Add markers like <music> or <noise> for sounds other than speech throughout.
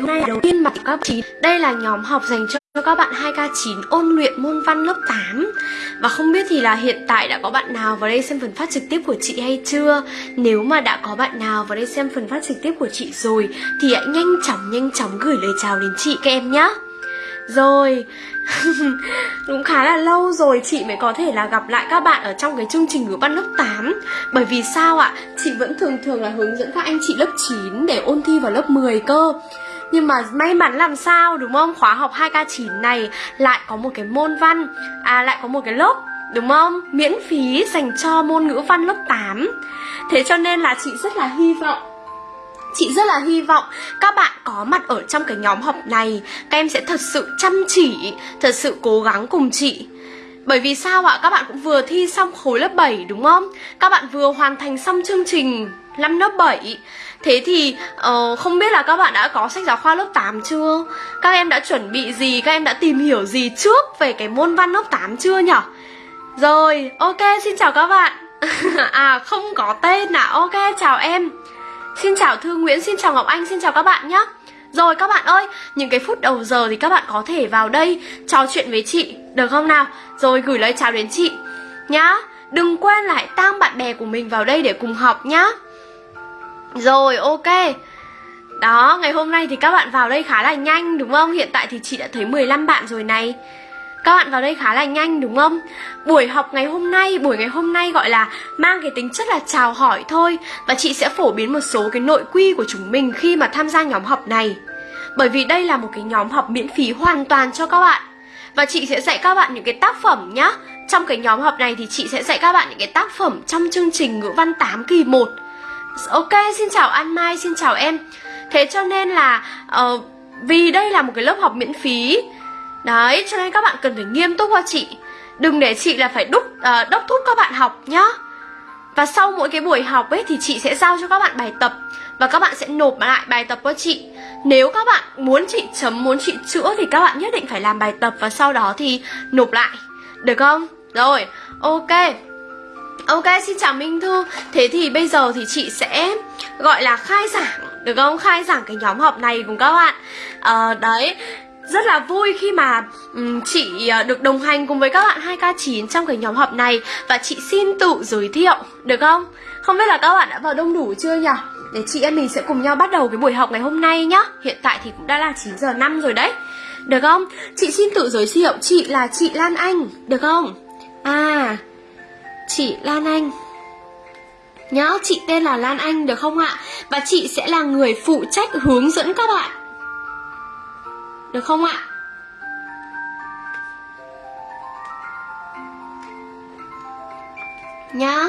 Hôm nay đầu tiên mặt các 9 Đây là nhóm học dành cho các bạn 2K9 ôn luyện môn văn lớp 8 Và không biết thì là hiện tại đã có bạn nào vào đây xem phần phát trực tiếp của chị hay chưa? Nếu mà đã có bạn nào vào đây xem phần phát trực tiếp của chị rồi, Thì hãy nhanh chóng nhanh chóng gửi lời chào đến chị các em nhé rồi, <laughs> Cũng khá là lâu rồi chị mới có thể là gặp lại các bạn ở trong cái chương trình ngữ văn lớp 8 Bởi vì sao ạ? Chị vẫn thường thường là hướng dẫn các anh chị lớp 9 để ôn thi vào lớp 10 cơ nhưng mà may mắn làm sao đúng không? Khóa học 2K9 này lại có một cái môn văn À lại có một cái lớp đúng không? Miễn phí dành cho môn ngữ văn lớp 8 Thế cho nên là chị rất là hy vọng Chị rất là hy vọng các bạn có mặt ở trong cái nhóm học này Các em sẽ thật sự chăm chỉ, thật sự cố gắng cùng chị bởi vì sao ạ? Các bạn cũng vừa thi xong khối lớp 7 đúng không? Các bạn vừa hoàn thành xong chương trình năm lớp 7 Thế thì uh, không biết là các bạn đã có sách giáo khoa lớp 8 chưa? Các em đã chuẩn bị gì? Các em đã tìm hiểu gì trước về cái môn văn lớp 8 chưa nhỉ? Rồi, ok, xin chào các bạn <laughs> À, không có tên à? Ok, chào em Xin chào Thư Nguyễn, xin chào Ngọc Anh, xin chào các bạn nhé Rồi các bạn ơi, những cái phút đầu giờ thì các bạn có thể vào đây trò chuyện với chị, được không nào? Rồi gửi lời chào đến chị nhá Đừng quên lại tăng bạn bè của mình vào đây để cùng học nhá rồi, ok. Đó, ngày hôm nay thì các bạn vào đây khá là nhanh đúng không? Hiện tại thì chị đã thấy 15 bạn rồi này. Các bạn vào đây khá là nhanh đúng không? Buổi học ngày hôm nay, buổi ngày hôm nay gọi là mang cái tính chất là chào hỏi thôi. Và chị sẽ phổ biến một số cái nội quy của chúng mình khi mà tham gia nhóm học này. Bởi vì đây là một cái nhóm học miễn phí hoàn toàn cho các bạn. Và chị sẽ dạy các bạn những cái tác phẩm nhá. Trong cái nhóm học này thì chị sẽ dạy các bạn những cái tác phẩm trong chương trình ngữ văn 8 kỳ 1 Ok, xin chào An Mai, xin chào em. Thế cho nên là uh, vì đây là một cái lớp học miễn phí. Đấy, cho nên các bạn cần phải nghiêm túc qua chị. Đừng để chị là phải đúc, uh, đốc thúc các bạn học nhá. Và sau mỗi cái buổi học ấy thì chị sẽ giao cho các bạn bài tập. Và các bạn sẽ nộp lại bài tập qua chị. Nếu các bạn muốn chị chấm, muốn chị chữa thì các bạn nhất định phải làm bài tập Và sau đó thì nộp lại. Được không? Rồi, ok. Ok, xin chào Minh Thư Thế thì bây giờ thì chị sẽ gọi là khai giảng Được không? Khai giảng cái nhóm học này cùng các bạn à, Đấy rất là vui khi mà um, chị ờ, được đồng hành cùng với các bạn 2K9 trong cái nhóm học này Và chị xin tự giới thiệu, được không? Không biết là các bạn đã vào đông đủ chưa nhỉ? Để chị em mình sẽ cùng nhau bắt đầu cái buổi học ngày hôm nay nhá Hiện tại thì cũng đã là 9 giờ 5 rồi đấy Được không? Chị xin tự giới thiệu, chị là chị Lan Anh, được không? À, chị Lan Anh Nhá, chị tên là Lan Anh được không ạ? Và chị sẽ là người phụ trách hướng dẫn các bạn được không ạ? Nhá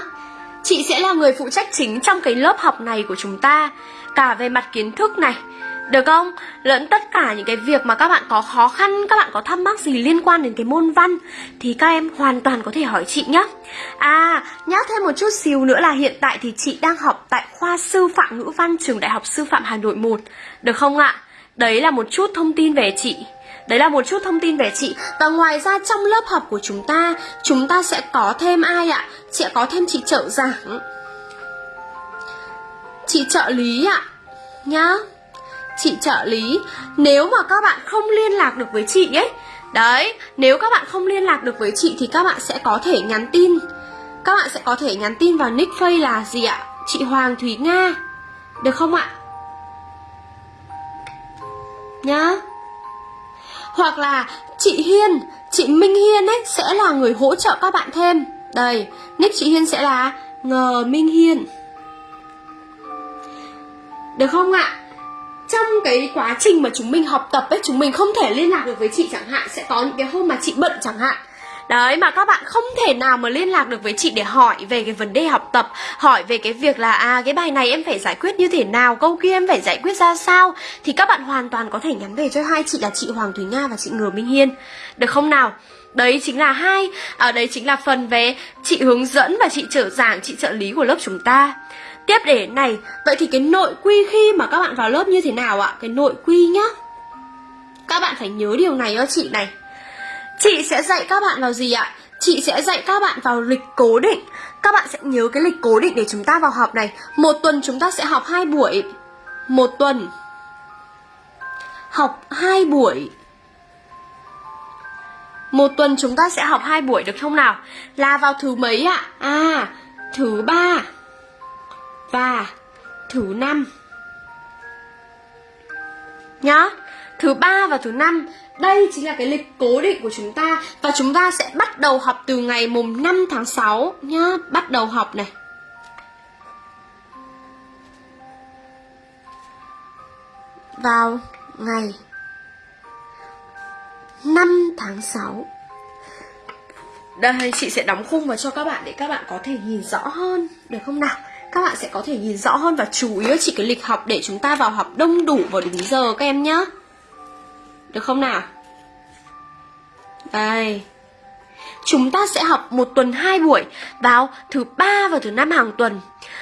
Chị sẽ là người phụ trách chính trong cái lớp học này của chúng ta Cả về mặt kiến thức này được không? Lẫn tất cả những cái việc mà các bạn có khó khăn, các bạn có thắc mắc gì liên quan đến cái môn văn Thì các em hoàn toàn có thể hỏi chị nhé À, nhắc thêm một chút xíu nữa là hiện tại thì chị đang học tại khoa sư phạm ngữ văn trường Đại học Sư phạm Hà Nội 1 Được không ạ? Đấy là một chút thông tin về chị Đấy là một chút thông tin về chị Và ngoài ra trong lớp học của chúng ta Chúng ta sẽ có thêm ai ạ? Sẽ có thêm chị trợ giảng Chị trợ lý ạ Nhá Chị trợ lý Nếu mà các bạn không liên lạc được với chị ấy Đấy, nếu các bạn không liên lạc được với chị Thì các bạn sẽ có thể nhắn tin. Các bạn sẽ có thể nhắn tin vào nick face là gì ạ? Chị Hoàng Thúy Nga. Được không ạ? nhá. Hoặc là chị Hiên chị Minh Hiên ấy sẽ là người hỗ trợ các bạn thêm. Đây nick chị Hiên sẽ là ngờ Minh Hiên. Được không ạ? Trong cái quá trình mà chúng mình học tập ấy chúng mình không thể liên lạc được với chị chẳng hạn sẽ có những cái hôm mà chị bận chẳng hạn. Đấy mà các bạn không thể nào mà liên lạc được với chị để hỏi về cái vấn đề học tập Hỏi về cái việc là à cái bài này em phải giải quyết như thế nào Câu kia em phải giải quyết ra sao Thì các bạn hoàn toàn có thể nhắn về cho hai chị là chị Hoàng Thúy Nga và chị Ngừa Minh Hiên. Được không nào? Đấy chính là hai ở à, Đấy chính là phần về chị hướng dẫn và chị trợ giảng, chị trợ lý của lớp chúng ta. Tiếp để này Vậy thì cái nội quy khi mà các bạn vào lớp như thế nào ạ? Cái nội quy nhá Các bạn phải nhớ điều này cho chị này Chị sẽ dạy các bạn vào gì ạ? Chị sẽ dạy các bạn vào lịch cố định Các bạn sẽ nhớ cái lịch cố định để chúng ta vào học này Một tuần chúng ta sẽ học hai buổi Một tuần học hai buổi một tuần chúng ta sẽ học hai buổi được không nào? Là vào thứ mấy ạ? À? à, thứ ba và thứ năm. Nhá, thứ ba và thứ năm đây chính là cái lịch cố định của chúng ta Và chúng ta sẽ bắt đầu học từ ngày mùng 5 tháng 6 nhá Bắt đầu học này Vào ngày 5 tháng 6 Đây chị sẽ đóng khung vào cho các bạn để các bạn có thể nhìn rõ hơn Được không nào? Các bạn sẽ có thể nhìn rõ hơn và chú ý chỉ cái lịch học để chúng ta vào học đông đủ vào đúng giờ các em nhé Được không nào? Đây. Chúng ta sẽ học một tuần hai buổi vào thứ ba và thứ năm hàng tuần.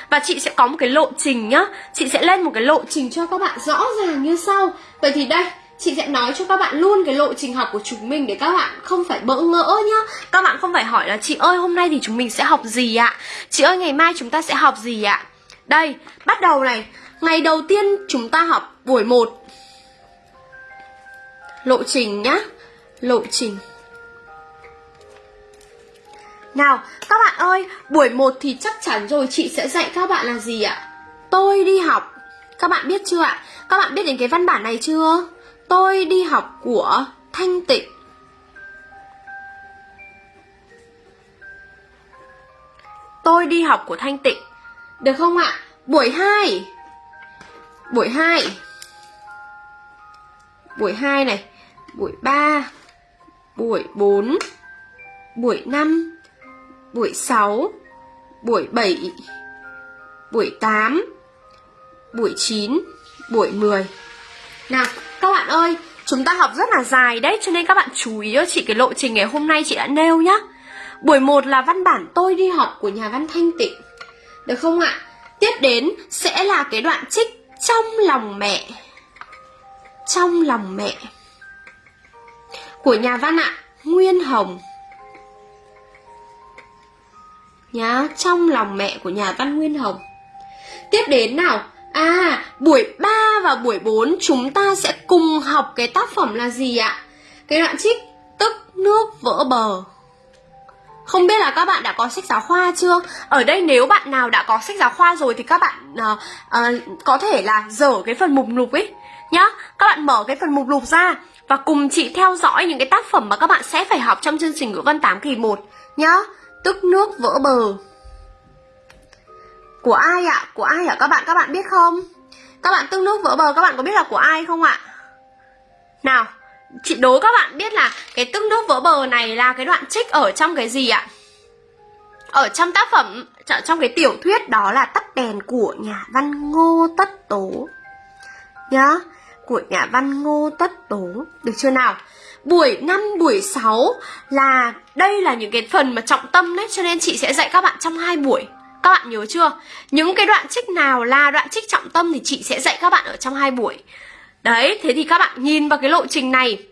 Và chị sẽ có một cái lộ trình nhá. Chị sẽ lên một cái lộ trình cho các bạn rõ ràng như sau. Vậy thì đây chị sẽ nói cho các bạn luôn cái lộ trình học của chúng mình để các bạn không phải bỡ ngỡ nhá Các bạn không phải hỏi là chị ơi hôm nay thì chúng mình sẽ học gì ạ Chị ơi ngày mai chúng ta sẽ học gì ạ Đây, bắt đầu này Ngày đầu tiên chúng ta học buổi 1 Lộ trình nhá Lộ trình nào, các bạn ơi, buổi 1 thì chắc chắn rồi chị sẽ dạy các bạn là gì ạ? Tôi đi học. Các bạn biết chưa ạ? Các bạn biết đến cái văn bản này chưa? Tôi đi học của Thanh Tịnh. Tôi đi học của Thanh Tịnh. Được không ạ? Buổi 2. Buổi 2. Buổi 2 này, buổi 3, buổi 4, buổi 5, buổi 6, buổi 7, buổi 8, buổi 9, buổi 10. Nào, các bạn ơi, chúng ta học rất là dài đấy cho nên các bạn chú ý cho chị cái lộ trình ngày hôm nay chị đã nêu nhá. Buổi 1 là văn bản tôi đi học của nhà văn Thanh Tịnh. Được không ạ? Tiếp đến sẽ là cái đoạn trích trong lòng mẹ. Trong lòng mẹ. Của nhà văn ạ, Nguyên Hồng nhá trong lòng mẹ của nhà văn Nguyên Hồng tiếp đến nào à buổi 3 và buổi 4 chúng ta sẽ cùng học cái tác phẩm là gì ạ cái đoạn trích tức nước vỡ bờ không biết là các bạn đã có sách giáo khoa chưa? Ở đây nếu bạn nào đã có sách giáo khoa rồi thì các bạn uh, uh, có thể là dở cái phần mục lục ấy nhá. Các bạn mở cái phần mục lục ra và cùng chị theo dõi những cái tác phẩm mà các bạn sẽ phải học trong chương trình ngữ văn 8 kỳ 1 nhá tức nước vỡ bờ của ai ạ? Của ai ạ các bạn các bạn biết không? Các bạn tương nước vỡ bờ các bạn có biết là của ai không ạ? Nào chị đố các bạn biết là cái tương nước vỡ bờ này là cái đoạn trích ở trong cái gì ạ? Ở trong tác phẩm trong cái tiểu thuyết đó là tắt đèn của nhà văn ngô tất tố. Nhá của nhà văn ngô tất tố. Được chưa nào? Buổi 5, buổi 6 là đây là những cái phần mà trọng tâm đấy cho nên chị sẽ dạy các bạn trong hai buổi. Các bạn nhớ chưa? Những cái đoạn trích nào là đoạn trích trọng tâm thì chị sẽ dạy các bạn ở trong hai buổi. Đấy, thế thì các bạn nhìn vào cái lộ trình này.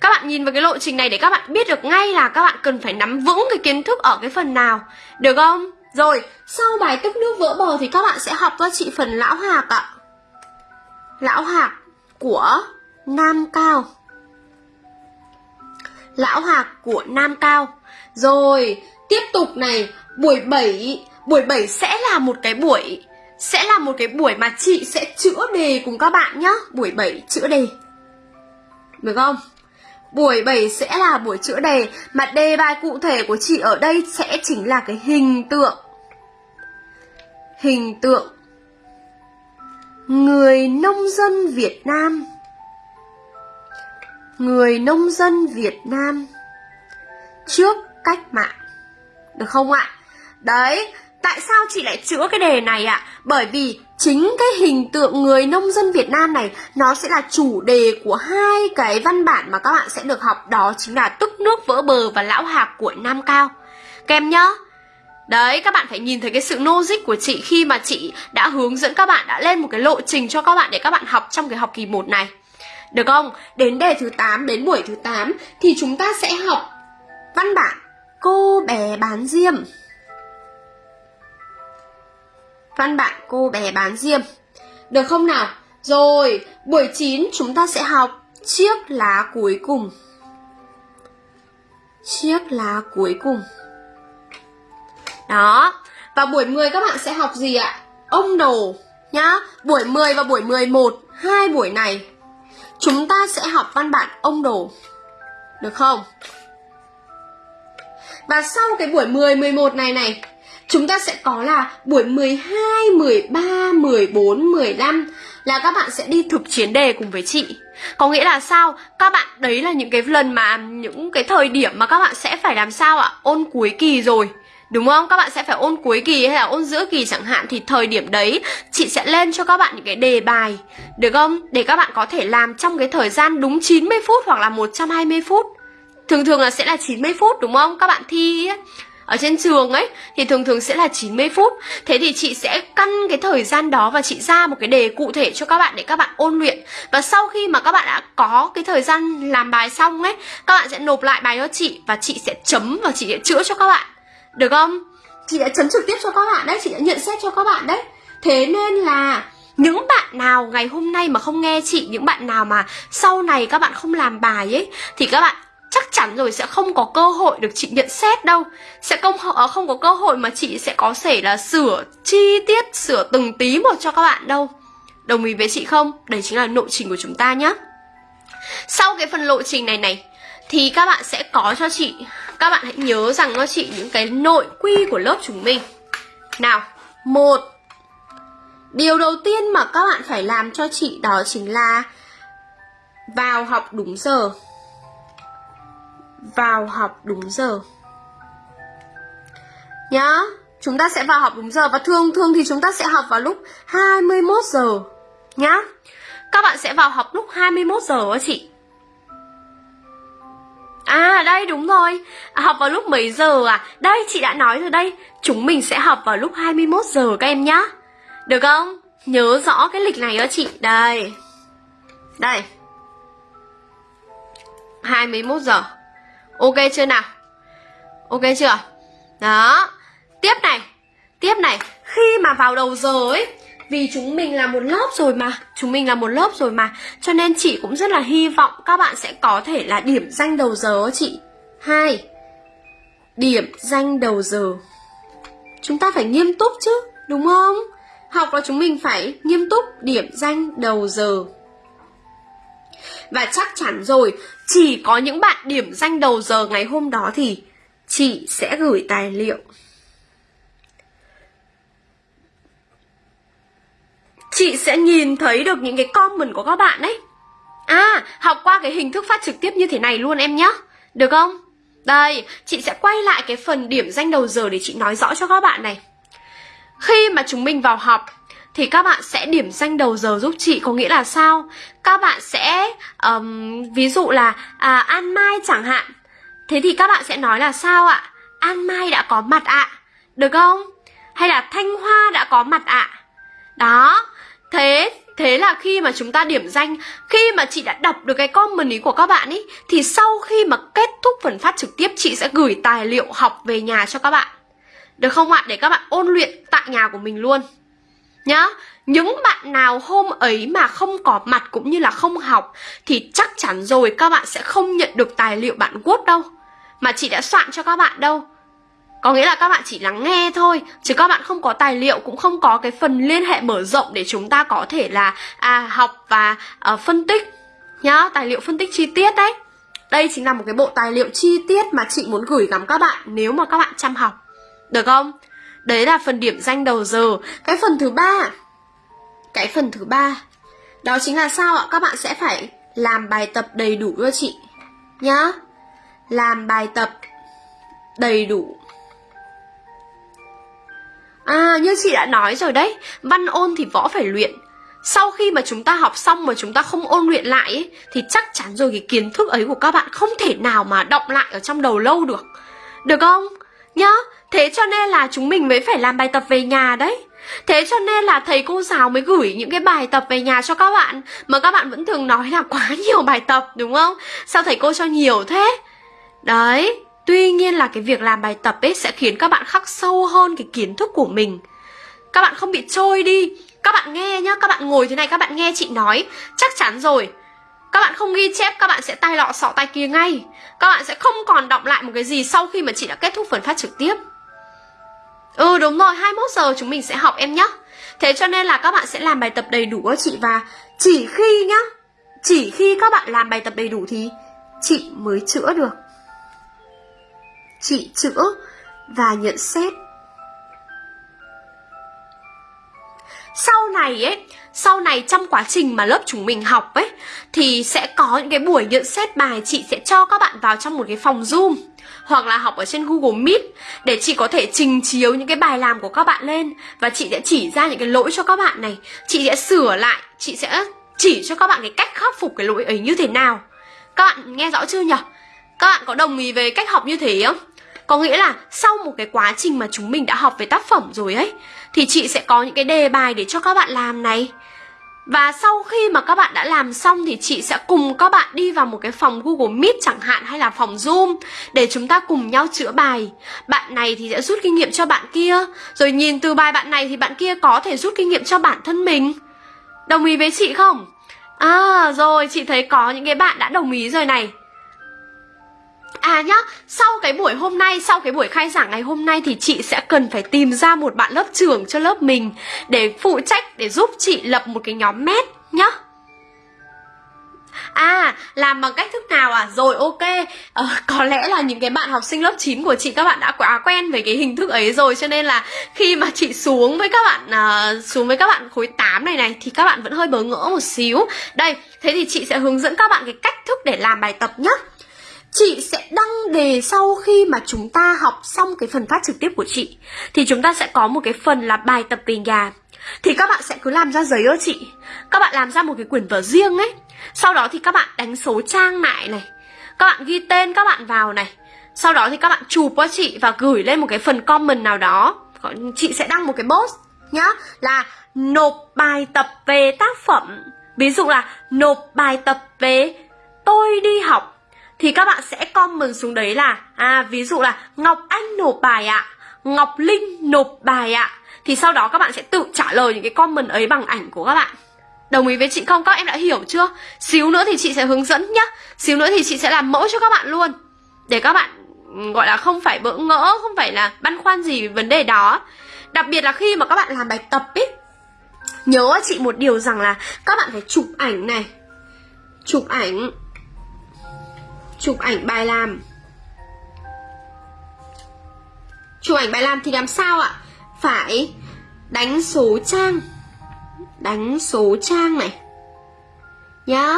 Các bạn nhìn vào cái lộ trình này để các bạn biết được ngay là các bạn cần phải nắm vững cái kiến thức ở cái phần nào. Được không? Rồi, sau bài tức nước vỡ bờ thì các bạn sẽ học cho chị phần lão hạc ạ. Lão hạc của Nam Cao lão hạc của Nam Cao. Rồi, tiếp tục này, buổi 7, buổi 7 sẽ là một cái buổi sẽ là một cái buổi mà chị sẽ chữa đề cùng các bạn nhá. Buổi 7 chữa đề. Được không? Buổi 7 sẽ là buổi chữa đề mà đề bài cụ thể của chị ở đây sẽ chính là cái hình tượng. Hình tượng người nông dân Việt Nam người nông dân Việt Nam trước cách mạng. Được không ạ? Đấy, tại sao chị lại chữa cái đề này ạ? Bởi vì chính cái hình tượng người nông dân Việt Nam này nó sẽ là chủ đề của hai cái văn bản mà các bạn sẽ được học đó chính là tức nước vỡ bờ và lão hạc của Nam Cao. Kèm nhá. Đấy, các bạn phải nhìn thấy cái sự logic của chị khi mà chị đã hướng dẫn các bạn đã lên một cái lộ trình cho các bạn để các bạn học trong cái học kỳ 1 này. Được không? Đến đề thứ 8, đến buổi thứ 8 thì chúng ta sẽ học văn bản Cô bé bán diêm. Văn bạn cô bé bán diêm. Được không nào? Rồi, buổi 9 chúng ta sẽ học chiếc lá cuối cùng. Chiếc lá cuối cùng. Đó, và buổi 10 các bạn sẽ học gì ạ? Ông đồ nhá. Buổi 10 và buổi 11, hai buổi này chúng ta sẽ học văn bản ông đồ. Được không? Và sau cái buổi 10, 11 này này Chúng ta sẽ có là buổi 12, 13, 14, 15 Là các bạn sẽ đi thực chiến đề cùng với chị Có nghĩa là sao? Các bạn đấy là những cái lần mà Những cái thời điểm mà các bạn sẽ phải làm sao ạ? Ôn cuối kỳ rồi Đúng không? Các bạn sẽ phải ôn cuối kỳ hay là ôn giữa kỳ chẳng hạn Thì thời điểm đấy chị sẽ lên cho các bạn những cái đề bài Được không? Để các bạn có thể làm trong cái thời gian đúng 90 phút hoặc là 120 phút Thường thường là sẽ là 90 phút đúng không? Các bạn thi ấy, ở trên trường ấy thì thường thường sẽ là 90 phút. Thế thì chị sẽ căn cái thời gian đó và chị ra một cái đề cụ thể cho các bạn để các bạn ôn luyện. Và sau khi mà các bạn đã có cái thời gian làm bài xong ấy, các bạn sẽ nộp lại bài cho chị và chị sẽ chấm và chị sẽ chữa cho các bạn. Được không? Chị đã chấm trực tiếp cho các bạn đấy, chị đã nhận xét cho các bạn đấy. Thế nên là những bạn nào ngày hôm nay mà không nghe chị Những bạn nào mà sau này các bạn không làm bài ấy Thì các bạn chắc chắn rồi sẽ không có cơ hội được chị nhận xét đâu. Sẽ không à, không có cơ hội mà chị sẽ có thể là sửa chi tiết, sửa từng tí một cho các bạn đâu. Đồng ý với chị không? Đấy chính là lộ trình của chúng ta nhé sau cái phần lộ trình này này, thì các bạn sẽ có cho chị, các bạn hãy nhớ rằng cho chị những cái nội quy của lớp chúng mình. Nào, một, điều đầu tiên mà các bạn phải làm cho chị đó chính là vào học đúng giờ vào học đúng giờ. Nhá chúng ta sẽ vào học đúng giờ và thường thường thì chúng ta sẽ học vào lúc 21 giờ. Nhá các bạn sẽ vào học lúc 21 giờ á chị. À đây đúng rồi. À, Học vào lúc mấy giờ à? Đây chị đã nói rồi đây. Chúng mình sẽ học vào lúc 21 giờ các em nhá. Được không? Nhớ rõ cái lịch này đó chị. Đây. Đây. 21 giờ. Ok chưa nào? Ok chưa? Đó. Tiếp này. Tiếp này. Khi mà vào đầu giờ ấy, Vì chúng mình là một lớp rồi mà, Chúng mình là một lớp rồi mà, Cho nên chị cũng rất là hy vọng các bạn sẽ có thể là điểm danh đầu giờ chị. Hai. Điểm danh đầu giờ. Chúng ta phải nghiêm túc chứ, Đúng không? Học là chúng mình phải nghiêm túc điểm danh đầu giờ và chắc chắn rồi, chỉ có những bạn điểm danh đầu giờ ngày hôm đó thì chị sẽ gửi tài liệu. Chị sẽ nhìn thấy được những cái comment của các bạn đấy. À, học qua cái hình thức phát trực tiếp như thế này luôn em nhé. Được không? Đây, chị sẽ quay lại cái phần điểm danh đầu giờ để chị nói rõ cho các bạn này. Khi mà chúng mình vào học thì các bạn sẽ điểm danh đầu giờ giúp chị có nghĩa là sao? Các bạn sẽ um, ví dụ là à, an mai chẳng hạn. Thế thì các bạn sẽ nói là sao ạ? An mai đã có mặt ạ. Được không? Hay là thanh hoa đã có mặt ạ? Đó. Thế thế là khi mà chúng ta điểm danh khi mà chị đã đọc được cái comment ý của các bạn ý thì sau khi mà kết thúc phần phát trực tiếp chị sẽ gửi tài liệu học về nhà cho các bạn. Được không ạ? Để các bạn ôn luyện tại nhà của mình luôn nhá những bạn nào hôm ấy mà không có mặt cũng như là không học thì chắc chắn rồi các bạn sẽ không nhận được tài liệu bản Word đâu mà chị đã soạn cho các bạn đâu. Có nghĩa là các bạn chỉ lắng nghe thôi chứ các bạn không có tài liệu cũng không có cái phần liên hệ mở rộng để chúng ta có thể là à học và uh, phân tích. Nhá tài liệu phân tích chi tiết đấy. Đây chính là một cái bộ tài liệu chi tiết mà chị muốn gửi gắm các bạn nếu mà các bạn chăm học. Được không? Đấy là phần điểm danh đầu giờ. Cái phần thứ ba. Cái phần thứ ba. Đó chính là sao ạ? Các bạn sẽ phải làm bài tập đầy đủ cho chị Nhá. Làm bài tập đầy đủ. À như chị đã nói rồi đấy. Văn ôn thì võ phải luyện. Sau khi mà chúng ta học xong mà chúng ta không ôn luyện lại ấy, Thì chắc chắn rồi cái kiến thức ấy của các bạn Không thể nào mà động lại ở trong đầu lâu được. Được không? Nhá. Thế cho nên là chúng mình mới phải làm bài tập về nhà đấy. Thế cho nên là thầy cô giáo mới gửi những cái bài tập về nhà cho các bạn Mà các bạn vẫn thường nói là quá <laughs> nhiều bài tập đúng không? Sao thầy cô cho nhiều thế? Đấy, tuy nhiên là cái việc làm bài tập ấy sẽ khiến các bạn khắc sâu hơn cái kiến thức của mình. Các bạn không bị trôi đi. Các bạn nghe nhá các bạn ngồi thế này các bạn nghe chị nói chắc chắn rồi. Các bạn không ghi chép các bạn sẽ tay lọ sọ tay kia ngay. Các bạn sẽ không còn đọng lại một cái gì sau khi mà chị đã kết thúc phần phát trực tiếp ừ đúng rồi 21 giờ chúng mình sẽ học em nhé thế cho nên là các bạn sẽ làm bài tập đầy đủ cho chị. Và chỉ khi nhá, chỉ khi các bạn làm bài tập đầy đủ thì chị mới chữa được. Chị chữa và nhận xét sau này ấy, sau này trong quá trình mà lớp chúng mình học ấy, thì sẽ có những cái buổi nhận xét bài chị sẽ cho các bạn vào trong một cái phòng zoom, hoặc là học ở trên Google Meet để chị có thể trình chiếu những cái bài làm của các bạn lên. Và chị sẽ chỉ ra những cái lỗi cho các bạn này, chị sẽ sửa lại, chị sẽ chỉ cho các bạn cái cách khắc phục cái lỗi ấy như thế nào. Các bạn nghe rõ chưa nhỉ? Các bạn có đồng ý về cách học như thế không? Có nghĩa là sau một cái quá trình mà chúng mình đã học về tác phẩm rồi ấy Thì chị sẽ có những cái đề bài để cho các bạn làm này và sau khi mà các bạn đã làm xong thì chị sẽ cùng các bạn đi vào một cái phòng Google Meet chẳng hạn hay là phòng Zoom để chúng ta cùng nhau chữa bài. Bạn này thì sẽ rút kinh nghiệm cho bạn kia, rồi nhìn từ bài bạn này thì bạn kia có thể rút kinh nghiệm cho bản thân mình. Đồng ý với chị không? À rồi, chị thấy có những cái bạn đã đồng ý rồi này. À nhá, sau cái buổi hôm nay, sau cái buổi khai giảng ngày hôm nay thì chị sẽ cần phải tìm ra một bạn lớp trưởng cho lớp mình để phụ trách để giúp chị lập một cái nhóm mét nhá. À, làm bằng cách thức nào à? Rồi ok, ờ, có lẽ là những cái bạn học sinh lớp 9 của chị các bạn đã quá quen với cái hình thức ấy rồi Cho nên là khi mà chị xuống với các bạn uh, xuống với các bạn khối 8 này này thì các bạn vẫn hơi bỡ ngỡ một xíu Đây, thế thì chị sẽ hướng dẫn các bạn cái cách thức để làm bài tập nhé. Chị sẽ đăng đề sau khi mà chúng ta học xong cái phần phát trực tiếp của chị. Thì chúng ta sẽ có một cái phần là bài tập về nhà. Thì các bạn sẽ cứ làm ra giấy ơ chị. Các bạn làm ra một cái quyển vở riêng ấy. Sau đó thì các bạn đánh số trang lại này. Các bạn ghi tên các bạn vào này. Sau đó thì các bạn chụp qua chị và gửi lên một cái phần comment nào đó. Chị sẽ đăng một cái post nhá, Là nộp bài tập về tác phẩm. Ví dụ là nộp bài tập về tôi đi học thì các bạn sẽ comment xuống đấy là à ví dụ là Ngọc Anh nộp bài ạ, Ngọc Linh nộp bài ạ. Thì sau đó các bạn sẽ tự trả lời những cái comment ấy bằng ảnh của các bạn. Đồng ý với chị không? Các em đã hiểu chưa? Xíu nữa thì chị sẽ hướng dẫn nhá. Xíu nữa thì chị sẽ làm mẫu cho các bạn luôn. Để các bạn ừ, gọi là không phải bỡ ngỡ, không phải là băn khoăn gì về vấn đề đó. Đặc biệt là khi mà các bạn làm bài tập ấy Nhớ chị một điều rằng là các bạn phải chụp ảnh này Chụp ảnh chụp ảnh bài làm. Chụp ảnh bài làm thì làm sao ạ? Phải đánh số trang. Đánh số trang này. Nhá.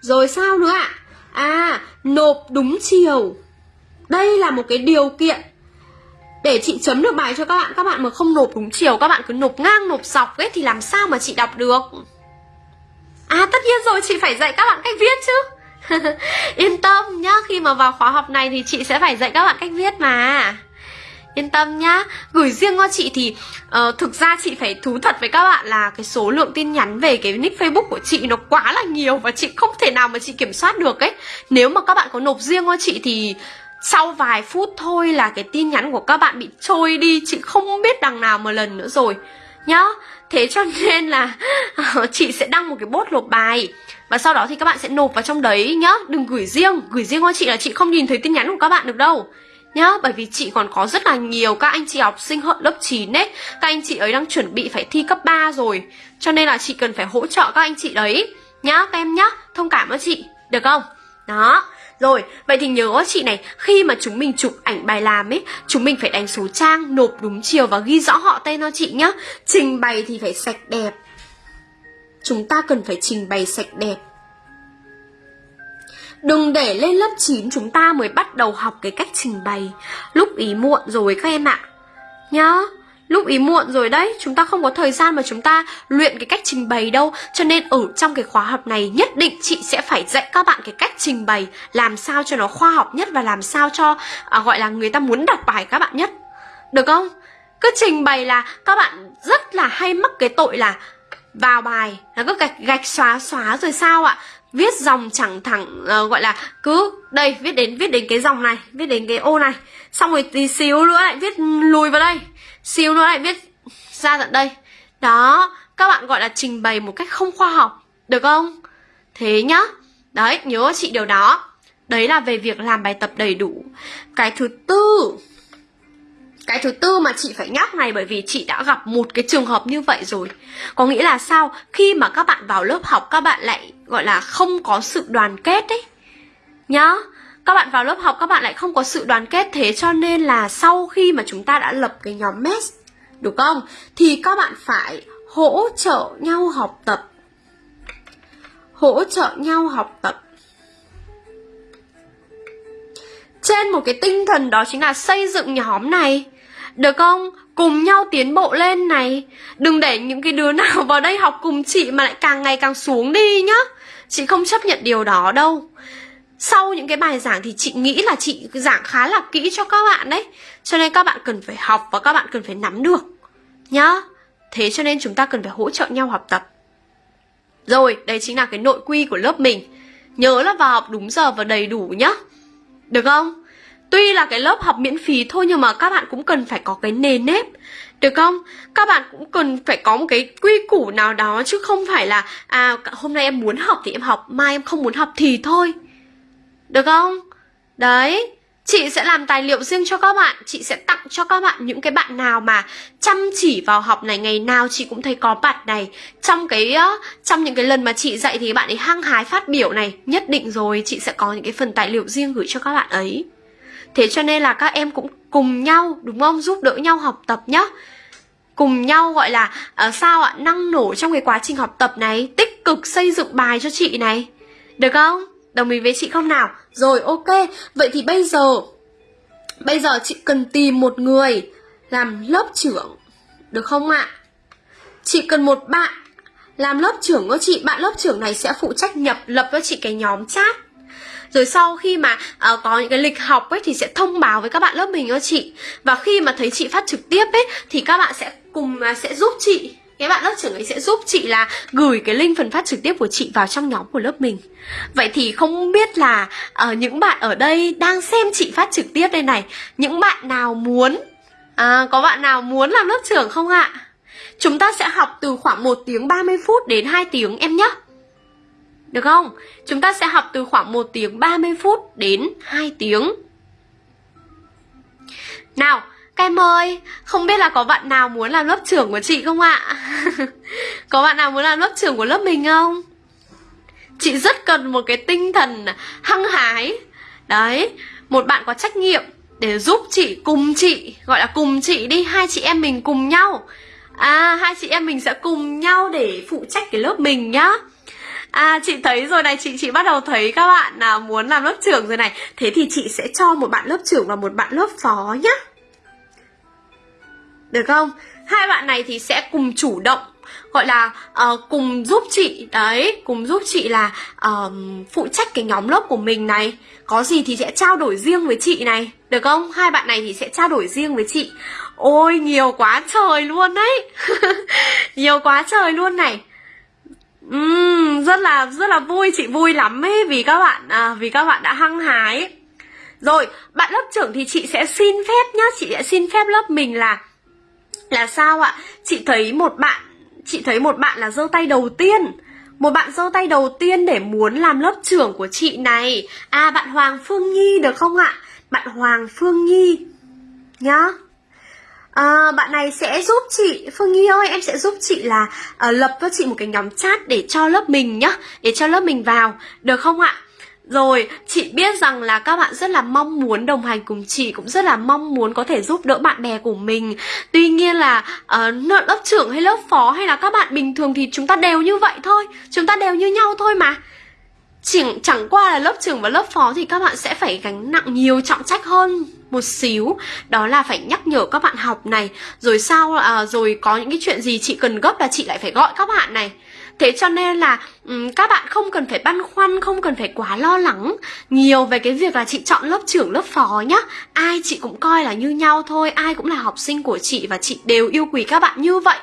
Rồi sao nữa ạ? À nộp đúng chiều. Đây là một cái điều kiện để chị chấm được bài cho các bạn. Các bạn mà không nộp đúng chiều, các bạn cứ nộp ngang, nộp dọc ấy, thì làm sao mà chị đọc được? À tất nhiên rồi, chị phải dạy các bạn cách viết chứ. <laughs> Yên tâm nhá, khi mà vào khóa học này thì chị sẽ phải dạy các bạn cách viết mà. Yên tâm nhá. Gửi riêng cho chị thì uh, Thực ra chị phải thú thật với các bạn là Cái số lượng tin nhắn về cái nick facebook của chị Nó quá là nhiều và chị không thể nào mà chị kiểm soát được ấy. Nếu mà các bạn có nộp riêng cho chị thì Sau vài phút thôi là cái tin nhắn của các bạn bị trôi đi Chị không biết đằng nào một lần nữa rồi. Nhá, Thế cho nên là ờ, Chị sẽ đăng một cái bốt nộp bài, và sau đó thì các bạn sẽ nộp vào trong đấy nhá. Đừng gửi riêng Gửi riêng cho chị là chị không nhìn thấy tin nhắn của các bạn được đâu. Nhá, Bởi vì chị còn có rất là nhiều các anh chị học sinh hận lớp 9 ấy, Các anh chị ấy đang chuẩn bị phải thi cấp 3 rồi, Cho nên là chị cần phải hỗ trợ các anh chị đấy. Nhá, các em nhá, Thông cảm với chị, Được không? Đó rồi, vậy thì nhớ chị này, khi mà chúng mình chụp ảnh bài làm ấy, chúng mình phải đánh số trang, nộp đúng chiều và ghi rõ họ tên cho chị nhá. Trình bày thì phải sạch đẹp, chúng ta cần phải trình bày sạch đẹp. Đừng để lên lớp 9 chúng ta mới bắt đầu học cái cách trình bày Lúc ý muộn rồi các em ạ nhớ Lúc ý muộn rồi đấy Chúng ta không có thời gian mà chúng ta luyện cái cách trình bày đâu. Cho nên ở trong cái khóa học này Nhất định chị sẽ phải dạy các bạn cái cách trình bày Làm sao cho nó khoa học nhất Và làm sao cho à, gọi là người ta muốn đọc bài các bạn nhất. Được không? Cứ trình bày là các bạn rất là hay mắc cái tội là vào bài là cứ gạch gạch xóa xóa rồi sao ạ? Viết dòng chẳng thẳng uh, gọi là cứ đây viết đến viết đến cái dòng này viết đến cái ô này. Xong rồi tí xíu nữa lại viết lùi vào đây xíu nữa lại viết ra tận đây. Đó, các bạn gọi là trình bày một cách không khoa học, được không? Thế nhá. Đấy, nhớ chị điều đó. Đấy là về việc làm bài tập đầy đủ. Cái thứ tư, cái thứ tư mà chị phải nhắc này bởi vì chị đã gặp một cái trường hợp như vậy rồi. Có nghĩa là sao? Khi mà các bạn vào lớp học, các bạn lại, gọi là không có sự đoàn kết ấy. Nhá các bạn vào lớp học, các bạn lại không có sự đoàn kết, thế cho nên là sau khi mà chúng ta đã lập cái nhóm mess đúng không? Thì các bạn phải hỗ trợ nhau học tập. Hỗ trợ nhau học tập. Trên một cái tinh thần đó chính là xây dựng nhóm này. Được không? Cùng nhau tiến bộ lên này. Đừng để những cái đứa nào vào đây học cùng chị mà lại càng ngày càng xuống đi nhá. Chị không chấp nhận điều đó đâu sau những cái bài giảng thì chị nghĩ là chị giảng khá là kỹ cho các bạn đấy. Cho nên các bạn cần phải học và các bạn cần phải nắm được, nhá. Thế cho nên chúng ta cần phải hỗ trợ nhau học tập. Rồi đây chính là cái nội quy của lớp mình. Nhớ là vào học đúng giờ và đầy đủ, nhá. Được không? Tuy là cái lớp học miễn phí thôi nhưng mà các bạn cũng cần phải có cái nền nếp. Được không? Các bạn cũng cần phải có một cái quy củ nào đó chứ không phải là à hôm nay em muốn học thì em học, mai em không muốn học thì thôi được không? Đấy, chị sẽ làm tài liệu riêng cho các bạn Chị sẽ tặng cho các bạn những cái bạn nào mà chăm chỉ vào học này Ngày nào chị cũng thấy có bạn này Trong cái ờ, trong những cái lần mà chị dạy thì bạn ấy hăng hái phát biểu này Nhất định rồi chị sẽ có những cái phần tài liệu riêng gửi cho các bạn ấy Thế cho nên là các em cũng cùng nhau đúng không? Giúp đỡ nhau học tập nhá Cùng nhau gọi là uh, sao ạ? Năng nổ trong cái quá trình học tập này Tích cực xây dựng bài cho chị này Được không? Đồng ý với chị không nào? Rồi ok, vậy thì bây giờ Bây giờ chị cần tìm một người làm lớp trưởng Được không ạ? Chị cần một bạn làm lớp trưởng của chị. Bạn lớp trưởng này sẽ phụ trách nhập lập cho chị cái nhóm chat. Rồi sau khi mà uh, có những cái lịch học ấy thì sẽ thông báo với các bạn lớp mình cho chị. Và khi mà thấy chị phát trực tiếp ấy thì các bạn sẽ cùng uh, sẽ giúp chị cái bạn lớp trưởng ấy sẽ giúp chị là gửi cái link phần phát trực tiếp của chị vào trong nhóm của lớp mình Vậy thì không biết là uh, những bạn ở đây đang xem chị phát trực tiếp đây này Những bạn nào muốn, à, có bạn nào muốn làm lớp trưởng không ạ? Chúng ta sẽ học từ khoảng 1 tiếng 30 phút đến 2 tiếng em nhé Được không? Chúng ta sẽ học từ khoảng 1 tiếng 30 phút đến 2 tiếng Nào, các em ơi, không biết là có bạn nào muốn làm lớp trưởng của chị không ạ? <laughs> có bạn nào muốn làm lớp trưởng của lớp mình không? Chị rất cần một cái tinh thần hăng hái. Đấy, một bạn có trách nhiệm để giúp chị, cùng chị Gọi là cùng chị đi, hai chị em mình cùng nhau. À, hai chị em mình sẽ cùng nhau để phụ trách cái lớp mình nhá. À chị thấy rồi này chị chị bắt đầu thấy các bạn nào muốn làm lớp trưởng rồi này. Thế thì chị sẽ cho một bạn lớp trưởng và một bạn lớp phó nhá được không? Hai bạn này thì sẽ cùng chủ động gọi là uh, cùng giúp chị đấy cùng giúp chị là uh, phụ trách cái nhóm lớp của mình này. Có gì thì sẽ trao đổi riêng với chị này. Được không? Hai bạn này thì sẽ trao đổi riêng với chị. Ôi nhiều quá trời luôn đấy. <laughs> Nhiều quá trời luôn này. Uhm, rất là rất là vui chị vui lắm ấy vì các bạn à, vì các bạn đã hăng hái. Rồi bạn lớp trưởng thì chị sẽ xin phép nhá. Chị sẽ xin phép lớp mình là là sao ạ? Chị thấy một bạn, chị thấy một bạn là giơ tay đầu tiên một bạn giơ tay đầu tiên để muốn làm lớp trưởng của chị này À bạn Hoàng Phương Nhi được không ạ? Bạn Hoàng Phương Nhi Nhá à, Bạn này sẽ giúp chị Phương Nhi ơi em sẽ giúp chị là uh, lập cho chị một cái nhóm chat để cho lớp mình nhá Để cho lớp mình vào Được không ạ? Rồi, chị biết rằng là các bạn rất là mong muốn đồng hành cùng chị Cũng rất là mong muốn có thể giúp đỡ bạn bè của mình. Tuy nhiên là uh, lớp trưởng hay lớp phó hay là các bạn bình thường thì chúng ta đều như vậy thôi. Chúng ta đều như nhau thôi mà. Chỉ chẳng qua là lớp trưởng và lớp phó thì các bạn sẽ phải gánh nặng nhiều trọng trách hơn một xíu. Đó là phải nhắc nhở các bạn học này Rồi sao, à, ờ, rồi có những cái chuyện gì chị cần gấp là chị lại phải gọi các bạn này. Thế cho nên là um, các bạn không cần phải băn khoăn, không cần phải quá lo lắng nhiều về cái việc là chị chọn lớp trưởng, lớp phó nhá. Ai chị cũng coi là như nhau thôi, ai cũng là học sinh của chị và chị đều yêu quý các bạn như vậy.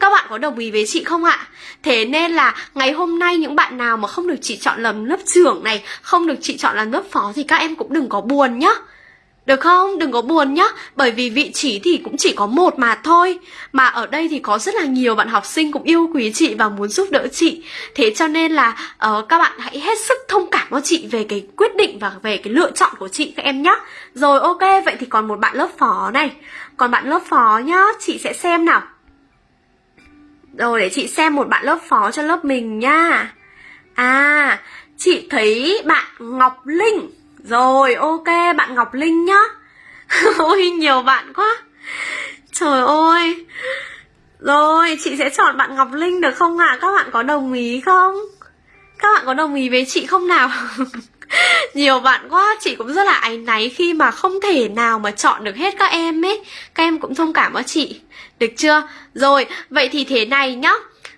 Các bạn có đồng ý với chị không ạ? Thế nên là ngày hôm nay những bạn nào mà không được chị chọn làm lớp trưởng này, không được chị chọn làm lớp phó thì các em cũng đừng có buồn nhá. Được không? Đừng có buồn nhá. Bởi vì vị trí thì cũng chỉ có một mà thôi. Mà ở đây thì có rất là nhiều bạn học sinh cũng yêu quý chị và muốn giúp đỡ chị. Thế cho nên là uh, các bạn hãy hết sức thông cảm cho chị về cái quyết định và về cái lựa chọn của chị các em nhá. Rồi ok, vậy thì còn một bạn lớp phó này. Còn bạn lớp phó nhá, chị sẽ xem nào. Rồi để chị xem một bạn lớp phó cho lớp mình nha. À, chị thấy bạn Ngọc Linh rồi ok bạn Ngọc Linh nhá. <laughs> Ôi nhiều bạn quá. Trời ơi. Rồi chị sẽ chọn bạn Ngọc Linh được không ạ? À? Các bạn có đồng ý không? Các bạn có đồng ý với chị không nào? <laughs> Nhiều bạn quá Chị cũng rất là áy náy khi mà không thể nào mà chọn được hết các em ấy. Các em cũng thông cảm với chị. Được chưa? Rồi vậy thì thế này nhá.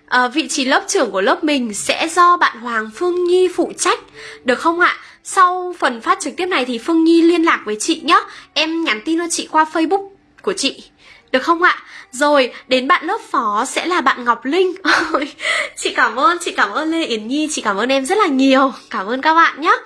À, Vị trí lớp trưởng của lớp mình sẽ do bạn Hoàng Phương Nhi phụ trách. Được không ạ? Sau phần phát trực tiếp này thì Phương Nhi liên lạc với chị nhé Em nhắn tin cho chị qua Facebook của chị. Được không ạ? Rồi, đến bạn lớp phó sẽ là bạn Ngọc Linh. <laughs> Chị cảm ơn, chị cảm ơn Lê Yến Nhi. Chị cảm ơn em rất là nhiều. Cảm ơn các bạn nhé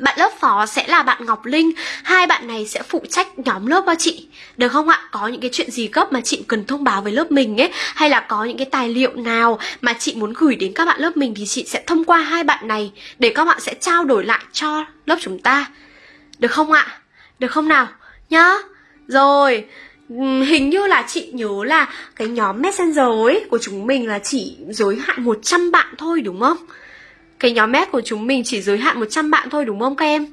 bạn lớp phó sẽ là bạn Ngọc Linh Hai bạn này sẽ phụ trách nhóm lớp cho chị Được không ạ? Có những cái chuyện gì gấp mà chị cần thông báo với lớp mình ấy Hay là có những cái tài liệu nào mà chị muốn gửi đến các bạn lớp mình Thì chị sẽ thông qua hai bạn này Để các bạn sẽ trao đổi lại cho lớp chúng ta Được không ạ? Được không nào? Nhá Rồi Hình như là chị nhớ là cái nhóm Messenger ấy của chúng mình là chỉ giới hạn 100 bạn thôi, đúng không? Cái nhóm mét của chúng mình chỉ giới hạn 100 bạn thôi đúng không các em?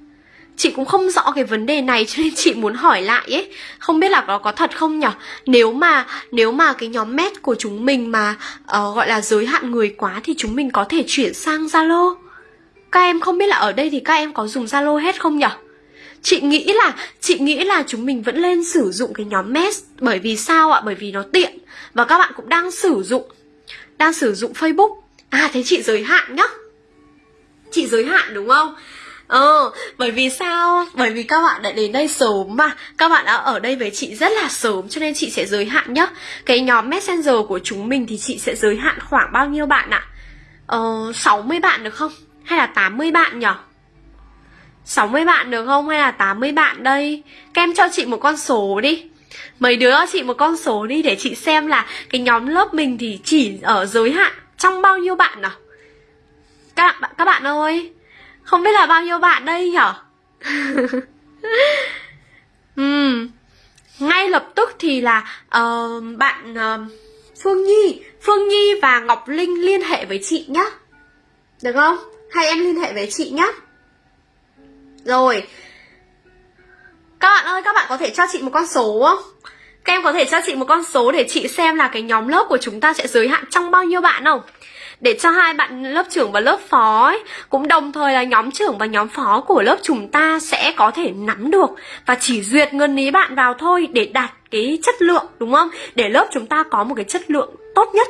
Chị cũng không rõ cái vấn đề này cho nên chị muốn hỏi lại ấy. Không biết là nó có thật không nhở? Nếu mà nếu mà cái nhóm mét của chúng mình mà uh, gọi là giới hạn người quá Thì chúng mình có thể chuyển sang Zalo. Các em không biết là ở đây thì các em có dùng Zalo hết không nhở? Chị nghĩ là chị nghĩ là chúng mình vẫn nên sử dụng cái nhóm mess Bởi vì sao ạ? Bởi vì nó tiện Và các bạn cũng đang sử dụng Đang sử dụng Facebook. À thế chị giới hạn nhá chị giới hạn đúng không Ờ, bởi vì sao? Bởi vì các bạn đã đến đây sớm mà Các bạn đã ở đây với chị rất là sớm Cho nên chị sẽ giới hạn nhé. Cái nhóm Messenger của chúng mình thì chị sẽ giới hạn khoảng bao nhiêu bạn ạ? Ờ, 60 bạn được không? Hay là 80 bạn nhỉ? 60 bạn được không? Hay là 80 bạn đây? Các em cho chị một con số đi Mấy đứa cho chị một con số đi Để chị xem là cái nhóm lớp mình thì chỉ ở giới hạn Trong bao nhiêu bạn nào? Các bạn các bạn ơi không biết là bao nhiêu bạn đây nhở? <laughs> Uhm. ngay lập tức thì là uh, bạn uh, phương nhi phương nhi và ngọc linh liên hệ với chị nhá. Được không? Hai em liên hệ với chị nhá. Rồi các bạn ơi các bạn có thể cho chị một con số không? Các em có thể cho chị một con số để chị xem là cái nhóm lớp của chúng ta sẽ giới hạn trong bao nhiêu bạn không? Để cho hai bạn lớp trưởng và lớp phó ấy, cũng đồng thời là nhóm trưởng và nhóm phó của lớp chúng ta sẽ có thể nắm được và chỉ duyệt ngân ý bạn vào thôi để đạt cái chất lượng đúng không? Để lớp chúng ta có một cái chất lượng tốt nhất.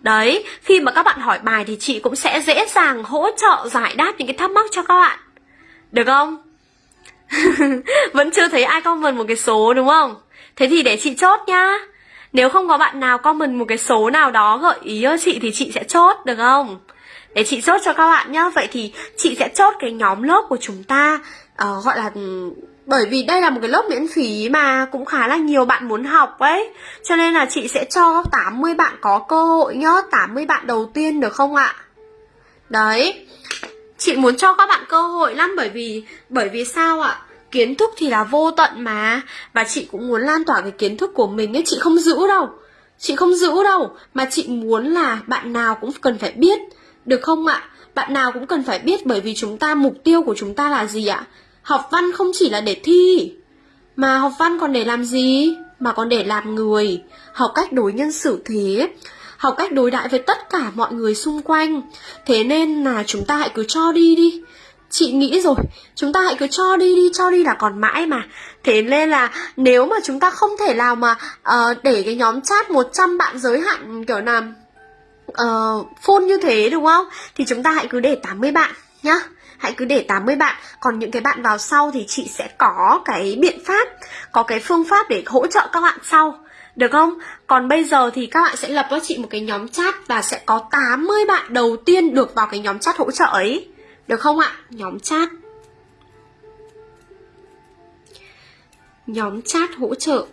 Đấy, khi mà các bạn hỏi bài thì chị cũng sẽ dễ dàng hỗ trợ giải đáp những cái thắc mắc cho các bạn. Được không? <laughs> Vẫn chưa thấy ai comment một cái số đúng không? Thế thì để chị chốt nhá. Nếu không có bạn nào comment một cái số nào đó gợi ý cho chị thì chị sẽ chốt được không? Để chị chốt cho các bạn nhá Vậy thì chị sẽ chốt cái nhóm lớp của chúng ta uh, Gọi là bởi vì đây là một cái lớp miễn phí mà cũng khá là nhiều bạn muốn học ấy Cho nên là chị sẽ cho 80 bạn có cơ hội nhá 80 bạn đầu tiên được không ạ? Đấy Chị muốn cho các bạn cơ hội lắm bởi vì Bởi vì sao ạ? Kiến thức thì là vô tận mà. Và chị cũng muốn lan tỏa cái kiến thức của mình ấy, chị không giữ đâu. Chị không giữ đâu, mà chị muốn là bạn nào cũng cần phải biết. Được không ạ? Bạn nào cũng cần phải biết bởi vì chúng ta, mục tiêu của chúng ta là gì ạ? Học văn không chỉ là để thi, mà học văn còn để làm gì? Mà còn để làm người. Học cách đối nhân xử thế. Học cách đối đãi với tất cả mọi người xung quanh. Thế nên là chúng ta hãy cứ cho đi đi chị nghĩ rồi. Chúng ta hãy cứ cho đi đi cho đi là còn mãi mà. Thế nên là nếu mà chúng ta không thể nào mà uh, để cái nhóm chat 100 bạn giới hạn kiểu là uh, full như thế đúng không? Thì chúng ta hãy cứ để 80 bạn nhá. Hãy cứ để 80 bạn. Còn những cái bạn vào sau thì chị sẽ có cái biện pháp có cái phương pháp để hỗ trợ các bạn sau. Được không? Còn bây giờ thì các bạn sẽ lập cho chị một cái nhóm chat và sẽ có 80 bạn đầu tiên được vào cái nhóm chat hỗ trợ ấy. Được không ạ? Nhóm chat. Nhóm chat hỗ trợ.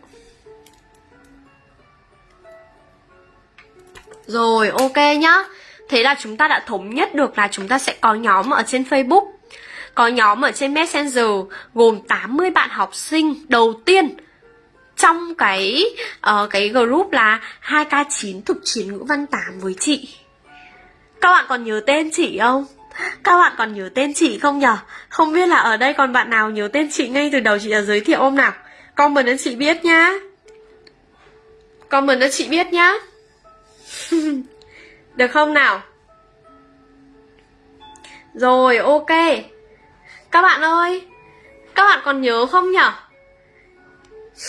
Rồi ok nhá. Thế là chúng ta đã thống nhất được là chúng ta sẽ có nhóm ở trên Facebook. Có nhóm ở trên Messenger Gồm 80 bạn học sinh đầu tiên. Trong cái uh, cái group là 2K9 thực chiến ngữ văn 8 với chị. Các bạn còn nhớ tên chị không? Các bạn còn nhớ tên chị không nhở? Không biết là ở đây còn bạn nào nhớ tên chị ngay từ đầu chị đã giới thiệu ôm nào? Comment cho chị biết nhá Comment cho chị biết nhá <laughs> Được không nào? Rồi, ok Các bạn ơi Các bạn còn nhớ không nhở?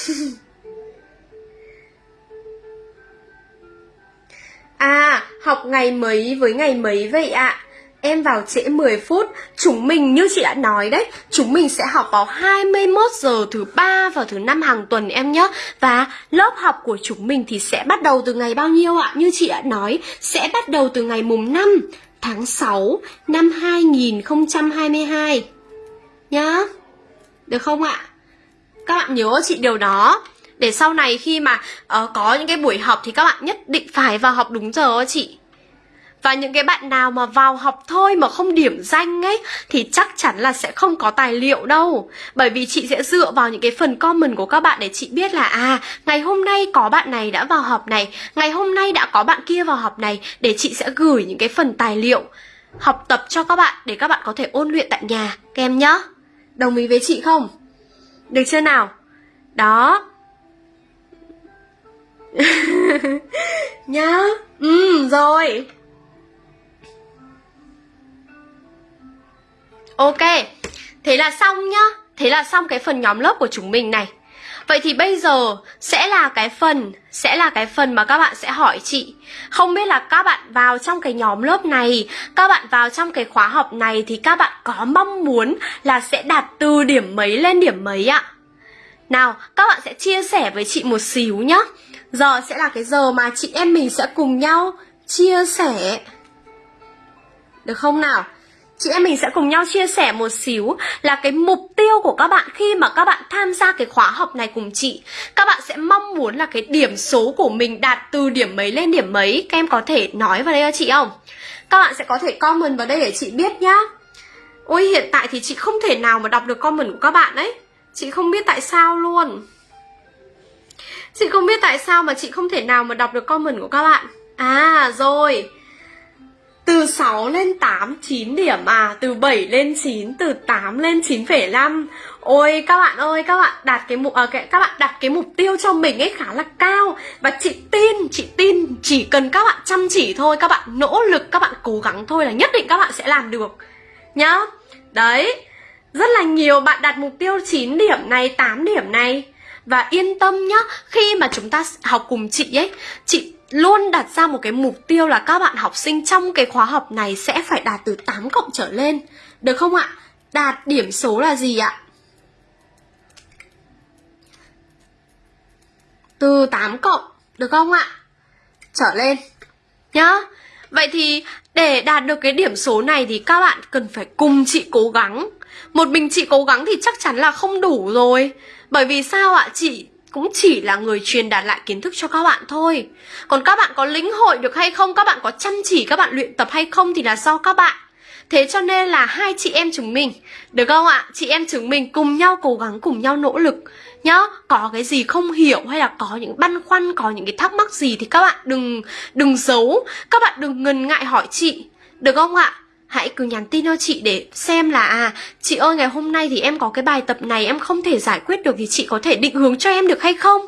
<laughs> à, học ngày mấy với ngày mấy vậy ạ? À? Em vào trễ 10 phút. Chúng mình như chị đã nói đấy Chúng mình sẽ học vào 21 giờ thứ ba và thứ năm hàng tuần em nhé Và lớp học của chúng mình thì sẽ bắt đầu từ ngày bao nhiêu ạ? Như chị đã nói Sẽ bắt đầu từ ngày mùng 5 tháng 6 năm 2022 Nhá. Được không ạ? Các bạn nhớ chị điều đó. Để sau này khi mà uh, có những cái buổi học thì các bạn nhất định phải vào học đúng giờ chị và những cái bạn nào mà vào học thôi mà không điểm danh ấy Thì chắc chắn là sẽ không có tài liệu đâu. Bởi vì chị sẽ dựa vào những cái phần comment của các bạn để chị biết là À, ngày hôm nay có bạn này đã vào học này Ngày hôm nay đã có bạn kia vào học này Để chị sẽ gửi những cái phần tài liệu Học tập cho các bạn để các bạn có thể ôn luyện tại nhà. Các em nhá. Đồng ý với chị không? Được chưa nào? Đó. <laughs> Nhá. Ừ rồi. Ok, thế là xong nhá. Thế là xong cái phần nhóm lớp của chúng mình này. Vậy thì bây giờ sẽ là cái phần Sẽ là cái phần mà các bạn sẽ hỏi chị. Không biết là các bạn vào trong cái nhóm lớp này Các bạn vào trong cái khóa học này Thì các bạn có mong muốn là sẽ đạt từ điểm mấy lên điểm mấy ạ? Nào, các bạn sẽ chia sẻ với chị một xíu nhá. Giờ sẽ là cái giờ mà chị em mình sẽ cùng nhau chia sẻ. Được không nào? Chị em mình sẽ cùng nhau chia sẻ một xíu là cái mục tiêu của các bạn khi mà các bạn tham gia cái khóa học này cùng chị. Các bạn sẽ mong muốn là cái điểm số của mình đạt từ điểm mấy lên điểm mấy. Các em có thể nói vào đây cho chị không? Các bạn sẽ có thể comment vào đây để chị biết nhá. Ôi, hiện tại thì chị không thể nào mà đọc được comment của các bạn ấy. Chị không biết tại sao luôn. Chị không biết tại sao mà chị không thể nào mà đọc được comment của các bạn. À rồi từ 6 lên 8, 9 điểm à? Từ 7 lên 9, từ 8 lên 9,5 Ôi các bạn ơi, các bạn đặt cái mục à, cái, các bạn đặt cái mục tiêu cho mình ấy khá là cao. Và chị tin, chị tin chỉ cần các bạn chăm chỉ thôi Các bạn nỗ lực, các bạn cố gắng thôi là nhất định các bạn sẽ làm được. Nhá? Đấy. Rất là nhiều bạn đặt mục tiêu 9 điểm này, 8 điểm này. Và yên tâm nhá Khi mà chúng ta học cùng chị ấy Chị luôn đặt ra một cái mục tiêu là các bạn học sinh trong cái khóa học này sẽ phải đạt từ 8 cộng trở lên. Được không ạ? Đạt điểm số là gì ạ? Từ 8 cộng, được không ạ? Trở lên. Nhá. Vậy thì để đạt được cái điểm số này thì các bạn cần phải cùng chị cố gắng. Một mình chị cố gắng thì chắc chắn là không đủ rồi. Bởi vì sao ạ? Chị cũng chỉ là người truyền đạt lại kiến thức cho các bạn thôi Còn các bạn có lĩnh hội được hay không, các bạn có chăm chỉ các bạn luyện tập hay không thì là do các bạn Thế cho nên là hai chị em chúng mình Được không ạ? Chị em chúng mình cùng nhau cố gắng, cùng nhau nỗ lực Nhá, có cái gì không hiểu hay là có những băn khoăn, có những cái thắc mắc gì Thì các bạn đừng đừng giấu Các bạn đừng ngần ngại hỏi chị Được không ạ? Hãy cứ nhắn tin cho chị để xem là à chị ơi ngày hôm nay thì em có cái bài tập này em không thể giải quyết được thì chị có thể định hướng cho em được hay không?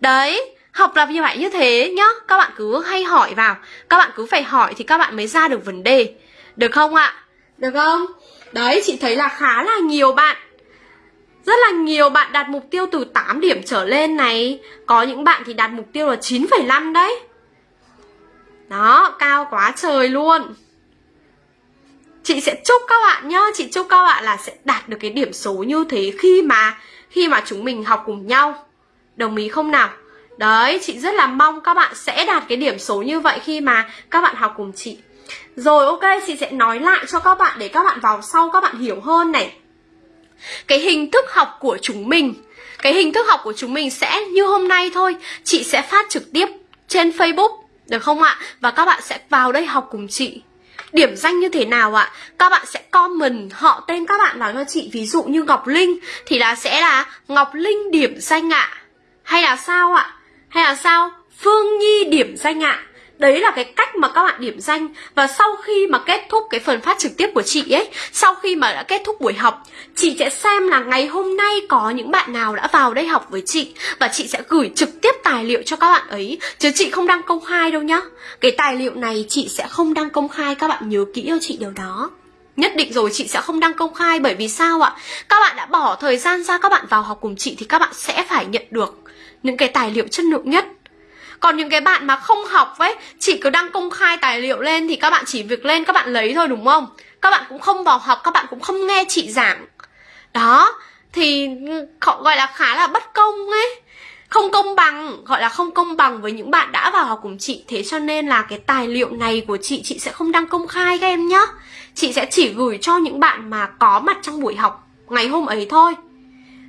Đấy học là như vậy như thế nhá các bạn cứ hay hỏi vào. Các bạn cứ phải hỏi thì các bạn mới ra được vấn đề. Được không ạ? Được không? Đấy chị thấy là khá là nhiều bạn rất là nhiều bạn đặt mục tiêu từ 8 điểm trở lên này. Có những bạn thì đặt mục tiêu là 9,5 đấy. Đó, cao quá trời luôn chị sẽ chúc các bạn nhá, chị chúc các bạn là sẽ đạt được cái điểm số như thế khi mà khi mà chúng mình học cùng nhau. Đồng ý không nào? Đấy, chị rất là mong các bạn sẽ đạt cái điểm số như vậy khi mà các bạn học cùng chị. Rồi, ok, chị sẽ nói lại cho các bạn để các bạn vào sau, các bạn hiểu hơn này. Cái hình thức học của chúng mình, cái hình thức học của chúng mình sẽ như hôm nay thôi. Chị sẽ phát trực tiếp trên facebook, được không ạ? Và các bạn sẽ vào đây học cùng chị. Điểm danh như thế nào ạ? Các bạn sẽ comment họ tên các bạn vào cho chị Ví dụ như Ngọc Linh Thì là sẽ là Ngọc Linh điểm danh ạ Hay là sao ạ? Hay là sao? Phương Nhi điểm danh ạ Đấy là cái cách mà các bạn điểm danh Và sau khi mà kết thúc cái phần phát trực tiếp của chị ấy, Sau khi mà đã kết thúc buổi học, Chị sẽ xem là ngày hôm nay có những bạn nào đã vào đây học với chị Và chị sẽ gửi trực tiếp tài liệu cho các bạn ấy. Chứ chị không đăng công khai đâu nhá. Cái tài liệu này chị sẽ không đăng công khai, Các bạn nhớ kỹ cho chị điều đó. Nhất định rồi chị sẽ không đăng công khai bởi vì sao ạ? Các bạn đã bỏ thời gian ra các bạn vào học cùng chị thì các bạn sẽ phải nhận được những cái tài liệu chất lượng nhất còn những cái bạn mà không học ấy, Chỉ cứ đăng công khai tài liệu lên Thì các bạn chỉ việc lên các bạn lấy thôi, đúng không? Các bạn cũng không vào học, Các bạn cũng không nghe chị giảng. Đó, Thì gọi là khá là bất công ấy. Không công bằng, gọi là không công bằng với những bạn đã vào học cùng chị. Thế cho nên là cái tài liệu này của chị chị sẽ không đăng công khai các em nhé chị sẽ chỉ gửi cho những bạn mà có mặt trong buổi học ngày hôm ấy thôi.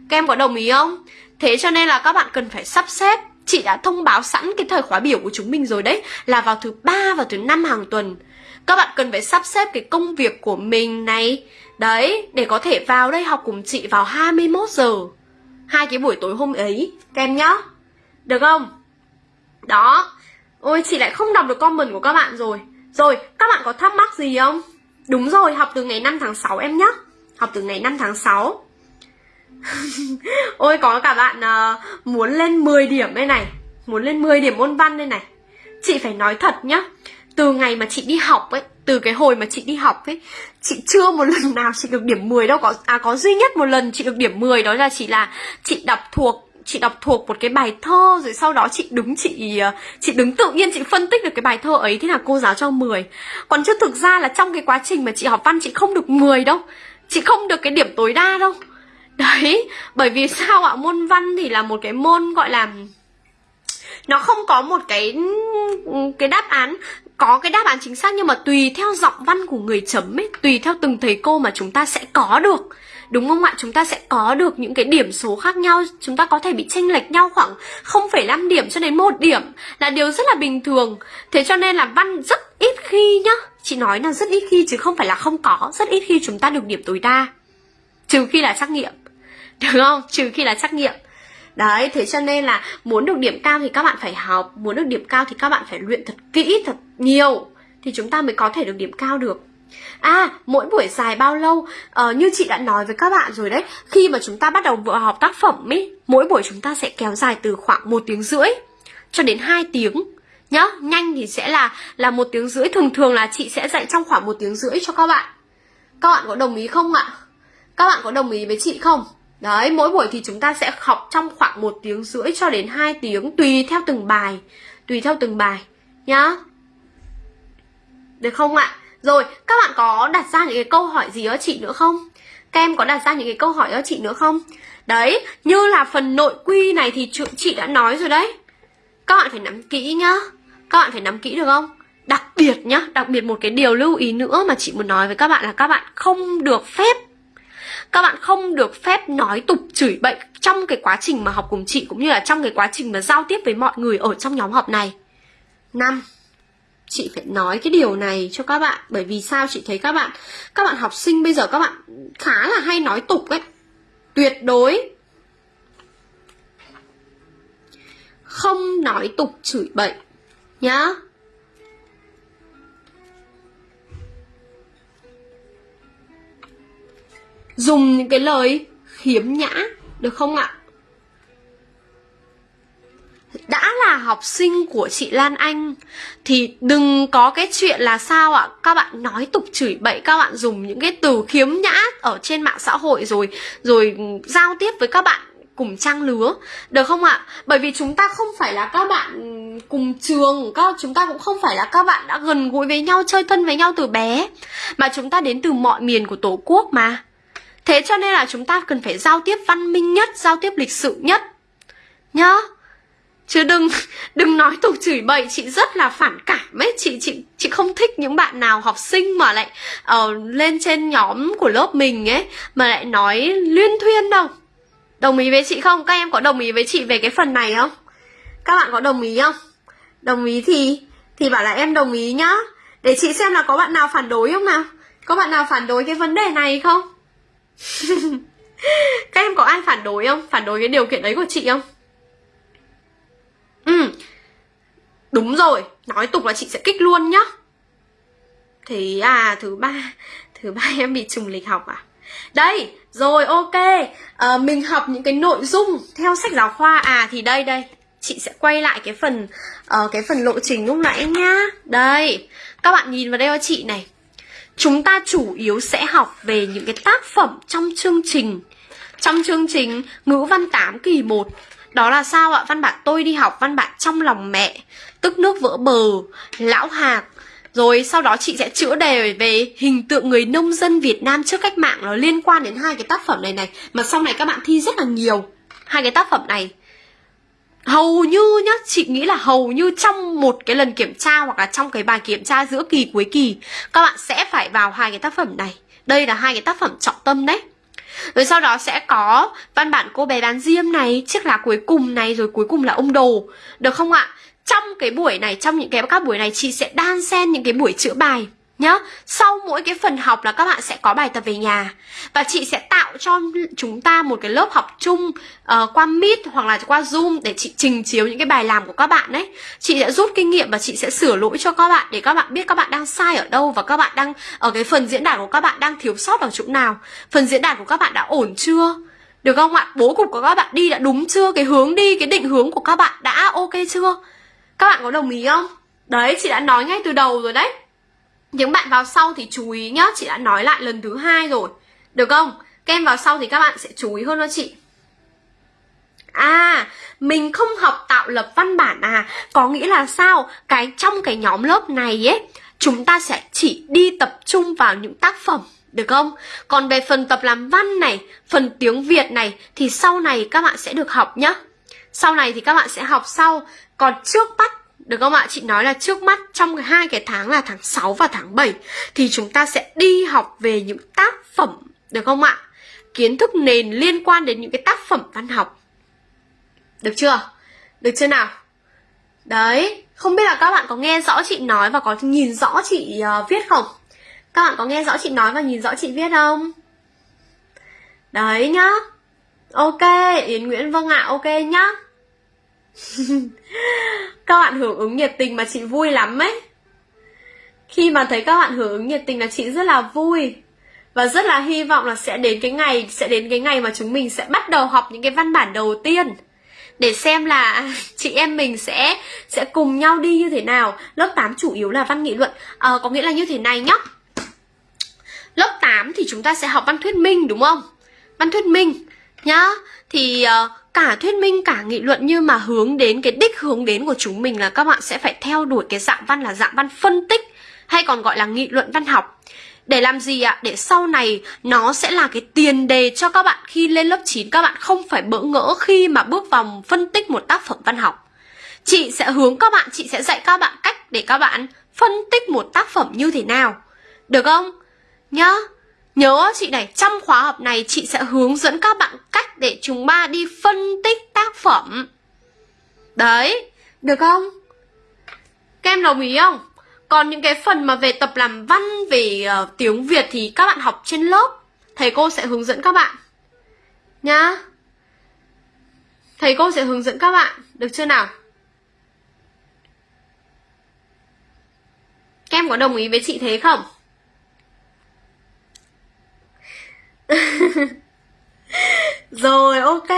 Các em có đồng ý không? Thế cho nên là các bạn cần phải sắp xếp Chị đã thông báo sẵn cái thời khóa biểu của chúng mình rồi đấy Là vào thứ ba và thứ năm hàng tuần. Các bạn cần phải sắp xếp cái công việc của mình này. Đấy, để có thể vào đây học cùng chị vào 21 giờ. Hai cái buổi tối hôm ấy Các em nhá. Được không? Đó. Ôi chị lại không đọc được comment của các bạn rồi. Rồi, các bạn có thắc mắc gì không? Đúng rồi, học từ ngày 5 tháng 6 em nhá. Học từ ngày 5 tháng 6 Ôi có cả bạn uh, muốn lên 10 điểm đây này. Muốn lên 10 điểm môn văn đây này. Chị phải nói thật nhá. Từ ngày mà chị đi học ấy Từ cái hồi mà chị đi học ấy Chị chưa một lần <laughs> nào chị được điểm 10 đâu. Có À có duy nhất một lần chị được điểm 10 Đó là chỉ là chị đọc thuộc chị đọc thuộc một cái bài thơ rồi sau đó chị đứng chị ờ, chị đứng tự nhiên chị phân tích được cái bài thơ ấy thế là cô giáo cho 10 còn chứ thực ra là trong cái quá trình mà chị học văn chị không được 10 đâu. Chị không được cái điểm tối đa đâu. Đấy, bởi vì sao ạ? Môn văn thì là một cái môn gọi là nó không có một cái cái đáp án có cái đáp án chính xác nhưng mà tùy theo giọng văn của người chấm ấy, tùy theo từng thầy cô mà chúng ta sẽ có được. Đúng không ạ? Chúng ta sẽ có được những cái điểm số khác nhau Chúng ta có thể bị chênh lệch nhau khoảng 0,5 điểm cho đến một điểm Là điều rất là bình thường Thế cho nên là văn rất ít khi nhá Chị nói là rất ít khi chứ không phải là không có Rất ít khi chúng ta được điểm tối đa Trừ khi là trắc nghiệm được không trừ khi là trắc nghiệm đấy thế cho nên là muốn được điểm cao thì các bạn phải học muốn được điểm cao thì các bạn phải luyện thật kỹ thật nhiều thì chúng ta mới có thể được điểm cao được À, mỗi buổi dài bao lâu? Ờ, như chị đã nói với các bạn rồi đấy Khi mà chúng ta bắt đầu vừa học tác phẩm ấy Mỗi buổi chúng ta sẽ kéo dài từ khoảng một tiếng rưỡi Cho đến 2 tiếng Nhá, nhanh thì sẽ là là một tiếng rưỡi Thường thường là chị sẽ dạy trong khoảng một tiếng rưỡi cho các bạn Các bạn có đồng ý không ạ? Các bạn có đồng ý với chị không? Đấy, mỗi buổi thì chúng ta sẽ học trong khoảng 1 tiếng rưỡi cho đến 2 tiếng tùy theo từng bài, tùy theo từng bài nhá. Được không ạ? Rồi, các bạn có đặt ra những cái câu hỏi gì đó chị nữa không? Các em có đặt ra những cái câu hỏi đó chị nữa không? Đấy, như là phần nội quy này thì chị đã nói rồi đấy. Các bạn phải nắm kỹ nhá. Các bạn phải nắm kỹ được không? Đặc biệt nhá, đặc biệt một cái điều lưu ý nữa mà chị muốn nói với các bạn là các bạn không được phép các bạn không được phép nói tục chửi bậy trong cái quá trình mà học cùng chị cũng như là trong cái quá trình mà giao tiếp với mọi người ở trong nhóm học này. năm, Chị phải nói cái điều này cho các bạn, bởi vì sao chị thấy các bạn các bạn học sinh bây giờ các bạn khá là hay nói tục ấy. Tuyệt đối không nói tục chửi bậy nhá. Dùng những cái lời khiếm nhã, được không ạ? Đã là học sinh của chị Lan Anh, thì đừng có cái chuyện là sao ạ? Các bạn nói tục chửi bậy, các bạn dùng những cái từ khiếm nhã ở trên mạng xã hội rồi rồi giao tiếp với các bạn cùng trang lứa, được không ạ? Bởi vì chúng ta không phải là các bạn cùng trường, các, chúng ta cũng không phải là các bạn đã gần gũi với nhau, chơi thân với nhau từ bé, mà chúng ta đến từ mọi miền của tổ quốc mà. Thế cho nên là chúng ta cần phải giao tiếp văn minh nhất, giao tiếp lịch sự nhất. Nhá. Chứ đừng <laughs> đừng nói tục chửi bậy, chị rất là phản cảm ấy, chị chị chị không thích những bạn nào học sinh mà lại uh, lên trên nhóm của lớp mình ấy mà lại nói liên thuyên đâu. Đồng ý với chị không? Các em có đồng ý với chị về cái phần này không? Các bạn có đồng ý không? Đồng ý thì thì bảo là em đồng ý nhá Để chị xem là có bạn nào phản đối không nào Có bạn nào phản đối cái vấn đề này không? <laughs> Các em có ai phản đối không? Phản đối cái điều kiện đấy của chị không? Ừ. Đúng rồi. Nói tục là chị sẽ kích luôn nhá. Thế à thứ ba Thứ ba <laughs> em bị trùng lịch học à? Đây rồi ok. À, Mình học những cái nội dung Theo sách giáo khoa. À thì đây đây. Chị sẽ quay lại cái phần uh, Cái phần lộ trình lúc nãy nhá. Đây. Các bạn nhìn vào đây cho chị này. Chúng ta chủ yếu sẽ học về những cái tác phẩm trong chương trình. Trong chương trình ngữ văn 8 kỳ 1 Đó là sao ạ? Văn bản tôi đi học, văn bản trong lòng mẹ Tức nước vỡ bờ, lão hạc. Rồi sau đó chị sẽ chữa đề về hình tượng người nông dân Việt Nam trước cách mạng. Nó liên quan đến hai cái tác phẩm này này Mà sau này các bạn thi rất là nhiều. Hai cái tác phẩm này. Hầu như nhá, chị nghĩ là hầu như trong một cái lần kiểm tra Hoặc là trong cái bài kiểm tra giữa kỳ cuối kỳ Các bạn sẽ phải vào hai cái tác phẩm này Đây là hai cái tác phẩm trọng tâm đấy rồi sau đó sẽ có văn bản cô bé bán diêm này, chiếc lá cuối cùng này, rồi cuối cùng là ông đồ. Được không ạ? trong cái buổi này trong những cái các buổi này chị sẽ đan xen những cái buổi chữa bài nhá sau mỗi cái phần học là các bạn sẽ có bài tập về nhà và chị sẽ tạo cho chúng ta một cái lớp học chung uh, qua meet hoặc là qua zoom để chị trình chiếu những cái bài làm của các bạn đấy chị sẽ rút kinh nghiệm và chị sẽ sửa lỗi cho các bạn để các bạn biết các bạn đang sai ở đâu và các bạn đang ở cái phần diễn đạt của các bạn đang thiếu sót ở chỗ nào phần diễn đạt của các bạn đã ổn chưa được không ạ bố cục của các bạn đi đã đúng chưa cái hướng đi cái định hướng của các bạn đã ok chưa các bạn có đồng ý không? Đấy, chị đã nói ngay từ đầu rồi đấy những bạn vào sau thì chú ý nhá Chị đã nói lại lần thứ hai rồi Được không? Các em vào sau thì các bạn sẽ chú ý hơn cho chị À, mình không học tạo lập văn bản à Có nghĩa là sao? Cái trong cái nhóm lớp này ấy Chúng ta sẽ chỉ đi tập trung vào những tác phẩm được không? Còn về phần tập làm văn này, phần tiếng Việt này thì sau này các bạn sẽ được học nhá. Sau này thì các bạn sẽ học sau còn trước mắt được không ạ? Chị nói là trước mắt trong hai cái tháng là tháng 6 và tháng 7 thì chúng ta sẽ đi học về những tác phẩm được không ạ? Kiến thức nền liên quan đến những cái tác phẩm văn học. Được chưa? Được chưa nào? Đấy, không biết là các bạn có nghe rõ chị nói và có nhìn rõ chị uh, viết không? Các bạn có nghe rõ chị nói và nhìn rõ chị viết không? Đấy nhá. Ok, Yến Nguyễn vâng ạ, à, ok nhá. <laughs> các bạn hưởng ứng nhiệt tình mà chị vui lắm ấy. Khi mà thấy các bạn hưởng ứng nhiệt tình là chị rất là vui và rất là hy vọng là sẽ đến cái ngày sẽ đến cái ngày mà chúng mình sẽ bắt đầu học những cái văn bản đầu tiên để xem là <laughs> chị em mình sẽ sẽ cùng nhau đi như thế nào. Lớp 8 chủ yếu là văn nghị luận. À, có nghĩa là như thế này nhá. Lớp 8 thì chúng ta sẽ học văn thuyết minh đúng không? Văn thuyết minh nhá. Thì uh, cả thuyết minh cả nghị luận nhưng mà hướng đến cái đích hướng đến của chúng mình là các bạn sẽ phải theo đuổi cái dạng văn là dạng văn phân tích hay còn gọi là nghị luận văn học để làm gì ạ? Để sau này nó sẽ là cái tiền đề cho các bạn khi lên lớp 9 các bạn không phải bỡ ngỡ khi mà bước vào phân tích một tác phẩm văn học. Chị sẽ hướng các bạn, chị sẽ dạy các bạn cách để các bạn phân tích một tác phẩm như thế nào. Được không? Nhá. Nhớ chị này, trong khóa học này chị sẽ hướng dẫn các bạn cách để chúng ta đi phân tích tác phẩm. Đấy, được không? Các em đồng ý không? Còn những cái phần mà về tập làm văn, về uh, tiếng Việt thì các bạn học trên lớp. Thầy cô sẽ hướng dẫn các bạn. Nhá. Thầy cô sẽ hướng dẫn các bạn. Được chưa nào? Các em có đồng ý với chị thế không? <laughs> rồi ok.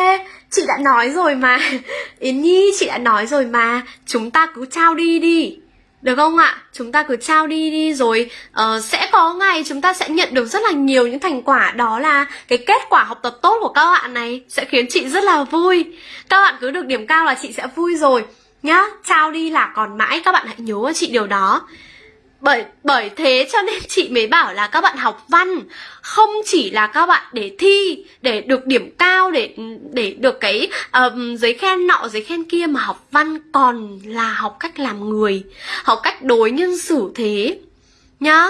Chị đã nói rồi mà. <laughs> Yến Nhi chị đã nói rồi mà. Chúng ta cứ trao đi đi. Được không ạ? Chúng ta cứ trao đi đi rồi uh, sẽ có ngày chúng ta sẽ nhận được rất là nhiều những thành quả. Đó là cái kết quả học tập tốt của các bạn này Sẽ khiến chị rất là vui. Các bạn cứ được điểm cao là chị sẽ vui rồi. Nhá, trao đi là còn mãi. Các bạn hãy nhớ chị điều đó bởi bởi thế cho nên chị mới bảo là các bạn học văn không chỉ là các bạn để thi để được điểm cao để để được cái um, giấy khen nọ giấy khen kia mà học văn còn là học cách làm người học cách đối nhân xử thế nhá.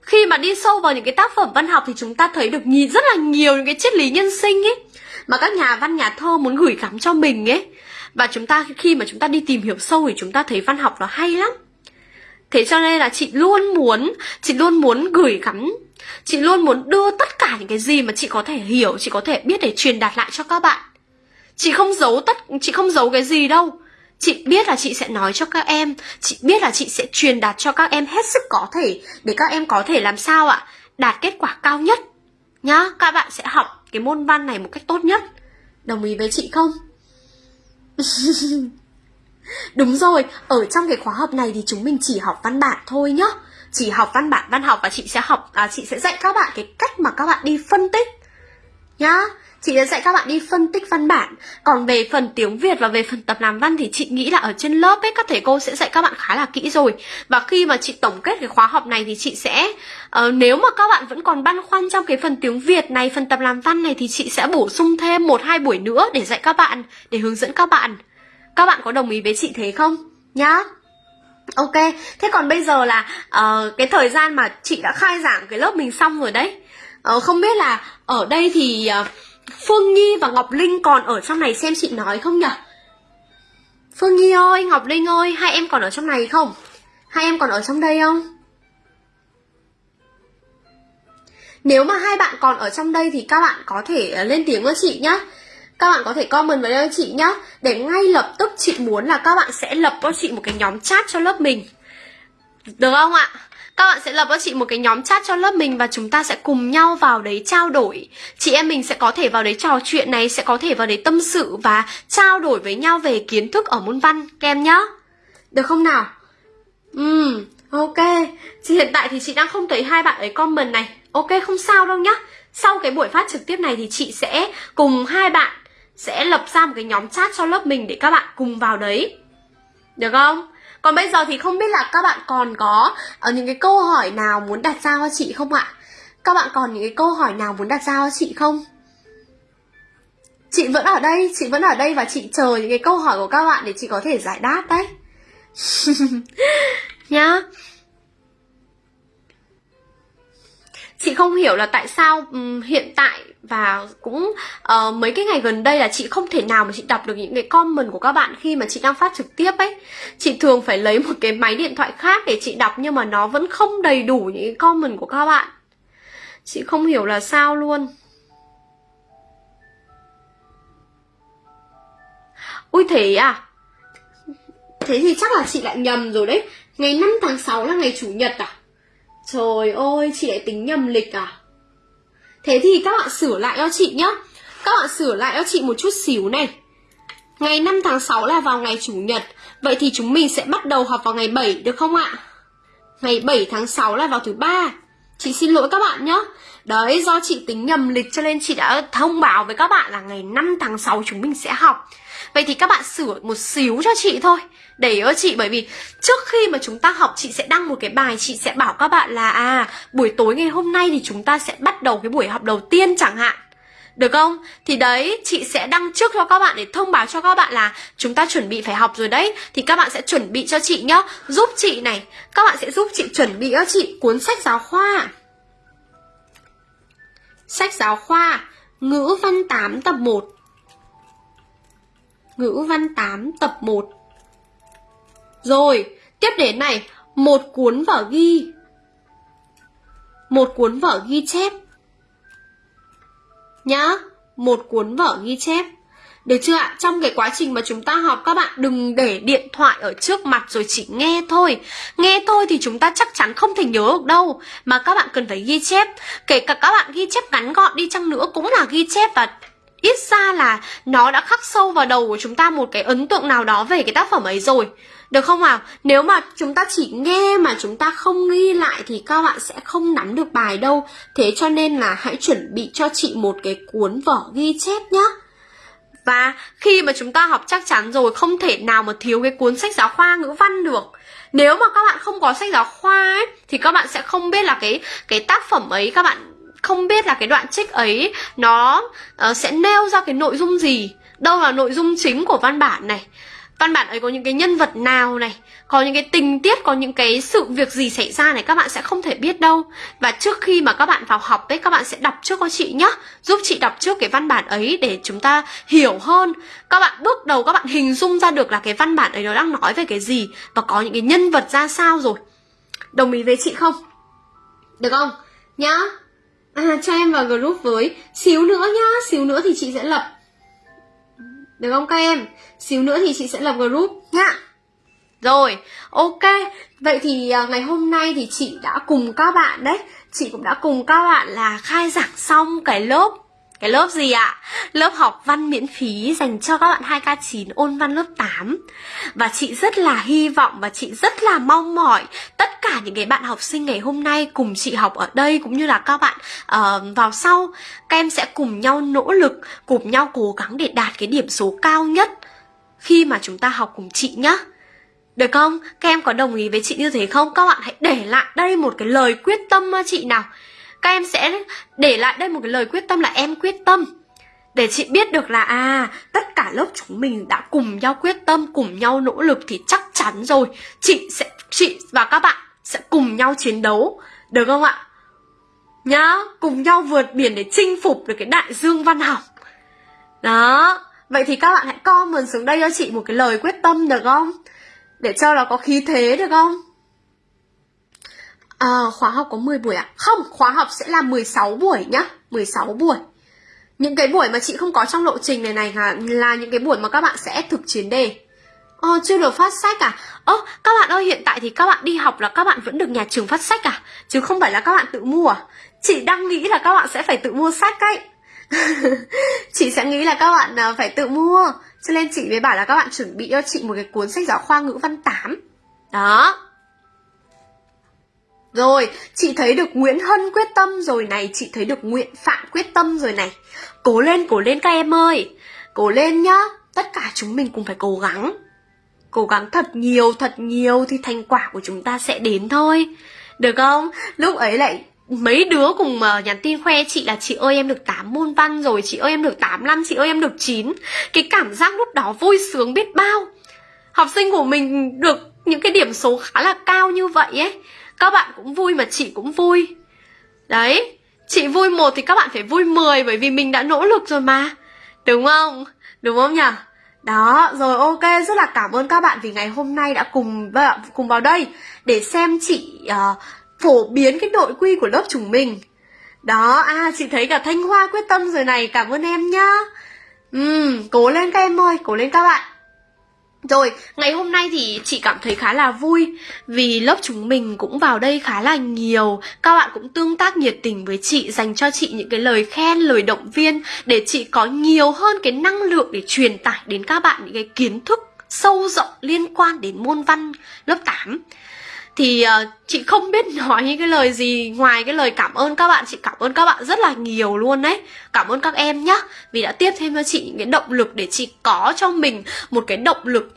Khi mà đi sâu vào những cái tác phẩm văn học thì chúng ta thấy được nhìn rất là nhiều những cái triết lý nhân sinh ấy mà các nhà văn nhà thơ muốn gửi gắm cho mình ấy. Và chúng ta khi mà chúng ta đi tìm hiểu sâu thì chúng ta thấy văn học nó hay lắm thế cho nên là chị luôn muốn, chị luôn muốn gửi gắm. Chị luôn muốn đưa tất cả những cái gì mà chị có thể hiểu, chị có thể biết để truyền đạt lại cho các bạn. Chị không giấu tất, chị không giấu cái gì đâu. Chị biết là chị sẽ nói cho các em, chị biết là chị sẽ truyền đạt cho các em hết sức có thể để các em có thể làm sao ạ? Đạt kết quả cao nhất. Nhá, các bạn sẽ học cái môn văn này một cách tốt nhất. Đồng ý với chị không? <laughs> đúng rồi ở trong cái khóa học này thì chúng mình chỉ học văn bản thôi nhá. Chỉ học văn bản văn học và chị sẽ học à, chị sẽ dạy các bạn cái cách mà các bạn đi phân tích nhá. Chị sẽ dạy các bạn đi phân tích văn bản. Còn về phần tiếng việt và về phần tập làm văn thì chị nghĩ là ở trên lớp ấy các thầy cô sẽ dạy các bạn khá là kỹ rồi. Và khi mà chị tổng kết cái khóa học này thì chị sẽ uh, nếu mà các bạn vẫn còn băn khoăn trong cái phần tiếng việt này phần tập làm văn này thì chị sẽ bổ sung thêm một hai buổi nữa để dạy các bạn để hướng dẫn các bạn các bạn có đồng ý với chị thế không nhá Ok, thế còn bây giờ là uh, cái thời gian mà chị đã khai giảng cái lớp mình xong rồi đấy uh, Không biết là ở đây thì uh, Phương Nhi và Ngọc Linh còn ở trong này xem chị nói không nhỉ? Phương Nhi ơi, Ngọc Linh ơi, hai em còn ở trong này không? Hai em còn ở trong đây không? Nếu mà hai bạn còn ở trong đây thì các bạn có thể lên tiếng với chị nhá các bạn có thể comment vào đây cho chị nhá. Để ngay lập tức chị muốn là các bạn sẽ lập cho chị một cái nhóm chat cho lớp mình. Được không ạ? Các bạn sẽ lập cho chị một cái nhóm chat cho lớp mình và chúng ta sẽ cùng nhau vào đấy trao đổi. Chị em mình sẽ có thể vào đấy trò chuyện này, sẽ có thể vào đấy tâm sự và trao đổi với nhau về kiến thức ở môn văn. Kem nhá. Được không nào? Ừm, ok. Chị hiện tại thì chị đang không thấy hai bạn ấy comment này. Ok không sao đâu nhá. Sau cái buổi phát trực tiếp này thì chị sẽ cùng hai bạn sẽ lập ra một cái nhóm chat cho lớp mình để các bạn cùng vào đấy. Được không? Còn bây giờ thì không biết là các bạn còn có ở những cái câu hỏi nào muốn đặt ra cho chị không ạ? Các bạn còn những cái câu hỏi nào muốn đặt ra cho chị không? Chị vẫn ở đây chị vẫn ở đây và chị chờ những cái câu hỏi của các bạn để chị có thể giải đáp đấy. <laughs> Nhá. Chị không hiểu là tại sao um, hiện tại và cũng uh, mấy cái ngày gần đây là chị không thể nào mà chị đọc được những cái comment của các bạn khi mà chị đang phát trực tiếp ấy. Chị thường phải lấy một cái máy điện thoại khác để chị đọc nhưng mà nó vẫn không đầy đủ những cái comment của các bạn. Chị không hiểu là sao luôn. Ui thế à? Thế thì chắc là chị lại nhầm rồi đấy. Ngày 5 tháng 6 là ngày chủ nhật à? Trời ơi, chị lại tính nhầm lịch à? Thế thì các bạn sửa lại cho chị nhá. Các bạn sửa lại cho chị một chút xíu này. Ngày 5 tháng 6 là vào ngày Chủ nhật. Vậy thì chúng mình sẽ bắt đầu học vào ngày 7 được không ạ? Ngày 7 tháng 6 là vào thứ ba. Chị xin lỗi các bạn nhé Đấy, do chị tính nhầm lịch cho nên chị đã thông báo với các bạn là ngày 5 tháng 6 chúng mình sẽ học. Vậy thì các bạn sửa một xíu cho chị thôi. Để cho chị bởi vì trước khi mà chúng ta học chị sẽ đăng một cái bài chị sẽ bảo các bạn là à buổi tối ngày hôm nay thì chúng ta sẽ bắt đầu cái buổi học đầu tiên chẳng hạn được không? Thì đấy, chị sẽ đăng trước cho các bạn để thông báo cho các bạn là chúng ta chuẩn bị phải học rồi đấy. Thì các bạn sẽ chuẩn bị cho chị nhá. Giúp chị này, các bạn sẽ giúp chị chuẩn bị cho chị cuốn sách giáo khoa. Sách giáo khoa. Ngữ văn 8 tập 1 Ngữ văn 8 tập 1 Rồi, tiếp đến này. Một cuốn vở ghi. Một cuốn vở ghi chép. Nhá, Một cuốn vở ghi chép. Được chưa ạ? Trong cái quá trình mà chúng ta học các bạn, đừng để điện thoại ở trước mặt rồi chỉ nghe thôi. Nghe thôi thì chúng ta chắc chắn không thể nhớ được đâu. Mà các bạn cần phải ghi chép. Kể cả các bạn ghi chép ngắn gọn đi chăng nữa cũng là ghi chép và ít ra là nó đã khắc sâu vào đầu của chúng ta một cái ấn tượng nào đó về cái tác phẩm ấy rồi được không nào? Nếu mà chúng ta chỉ nghe mà chúng ta không ghi lại thì các bạn sẽ không nắm được bài đâu. Thế cho nên là hãy chuẩn bị cho chị một cái cuốn vở ghi chép nhá. Và khi mà chúng ta học chắc chắn rồi không thể nào mà thiếu cái cuốn sách giáo khoa ngữ văn được. Nếu mà các bạn không có sách giáo khoa ấy thì các bạn sẽ không biết là cái cái tác phẩm ấy các bạn không biết là cái đoạn trích ấy nó uh, sẽ nêu ra cái nội dung gì đâu là nội dung chính của văn bản này Văn bản ấy có những cái nhân vật nào này Có những cái tình tiết, có những cái sự việc gì xảy ra này Các bạn sẽ không thể biết đâu. Và trước khi mà các bạn vào học ấy Các bạn sẽ đọc trước cho chị nhá, Giúp chị đọc trước cái văn bản ấy Để chúng ta hiểu hơn. Các bạn bước đầu các bạn hình dung ra được là cái văn bản ấy Nó đang nói về cái gì Và có những cái nhân vật ra sao rồi. Đồng ý với chị không? Được không? Nhá. À cho em vào group với. Xíu nữa nhá. Xíu nữa thì chị sẽ lập được không các em? Xíu nữa thì chị sẽ lập group nhá. Rồi, ok. Vậy thì à, ngày hôm nay thì chị đã cùng các bạn đấy, chị cũng đã cùng các bạn là khai giảng xong cái lớp cái lớp gì ạ? Lớp học văn miễn phí dành cho các bạn 2K9 ôn văn lớp 8 Và chị rất là hy vọng và chị rất là mong mỏi Tất cả những cái bạn học sinh ngày hôm nay cùng chị học ở đây Cũng như là các bạn uh, vào sau Các em sẽ cùng nhau nỗ lực, cùng nhau cố gắng để đạt cái điểm số cao nhất Khi mà chúng ta học cùng chị nhá được không? Các em có đồng ý với chị như thế không? Các bạn hãy để lại đây một cái lời quyết tâm chị nào các em sẽ để lại đây một cái lời quyết tâm là em quyết tâm. Để chị biết được là à tất cả lớp chúng mình đã cùng nhau quyết tâm, cùng nhau nỗ lực thì chắc chắn rồi. Chị sẽ, chị và các bạn sẽ cùng nhau chiến đấu, được không ạ? Nhá, cùng nhau vượt biển để chinh phục được cái đại dương văn học. Đó, vậy thì các bạn hãy comment xuống đây cho chị một cái lời quyết tâm, được không? Để cho nó có khí thế, được không? À, khóa học có 10 buổi à? Không, khóa học sẽ là 16 buổi nhá 16 buổi Những cái buổi mà chị không có trong lộ trình này này là, là những cái buổi mà các bạn sẽ thực chiến đề Ờ, chưa được phát sách à? Ơ, các bạn ơi, hiện tại thì các bạn đi học là các bạn vẫn được nhà trường phát sách à? Chứ không phải là các bạn tự mua à? Chị đang nghĩ là các bạn sẽ phải tự mua sách ấy <laughs> Chị sẽ nghĩ là các bạn ờ, phải tự mua Cho nên chị mới bảo là các bạn chuẩn bị cho chị một cái cuốn sách giáo khoa ngữ văn 8 Đó rồi, chị thấy được Nguyễn Hân quyết tâm rồi này, chị thấy được Nguyễn Phạm quyết tâm rồi này. Cố lên, cố lên các em ơi. Cố lên nhá, tất cả chúng mình cùng phải cố gắng. Cố gắng thật nhiều, thật nhiều thì thành quả của chúng ta sẽ đến thôi. Được không? Lúc ấy lại mấy đứa cùng mà nhắn tin khoe chị là chị ơi em được 8 môn văn rồi, chị ơi em được 8 năm, chị ơi em được 9. Cái cảm giác lúc đó vui sướng biết bao. Học sinh của mình được những cái điểm số khá là cao như vậy ấy các bạn cũng vui mà chị cũng vui Đấy Chị vui một thì các bạn phải vui 10 Bởi vì mình đã nỗ lực rồi mà Đúng không? Đúng không nhỉ? Đó, rồi ok, rất là cảm ơn các bạn vì ngày hôm nay đã cùng cùng vào đây để xem chị uh, phổ biến cái nội quy của lớp chúng mình. Đó, à chị thấy cả Thanh Hoa quyết tâm rồi này, cảm ơn em nhá. Ừm, cố lên các em ơi, cố lên các bạn. Rồi, ngày hôm nay thì chị cảm thấy khá là vui vì lớp chúng mình cũng vào đây khá là nhiều. Các bạn cũng tương tác nhiệt tình với chị, dành cho chị những cái lời khen, lời động viên để chị có nhiều hơn cái năng lượng để truyền tải đến các bạn những cái kiến thức sâu rộng liên quan đến môn văn lớp 8 thì uh, chị không biết nói những cái lời gì ngoài cái lời cảm ơn các bạn chị cảm ơn các bạn rất là nhiều luôn đấy. Cảm ơn các em nhá. Vì đã tiếp thêm cho chị những cái động lực để chị có cho mình một cái động lực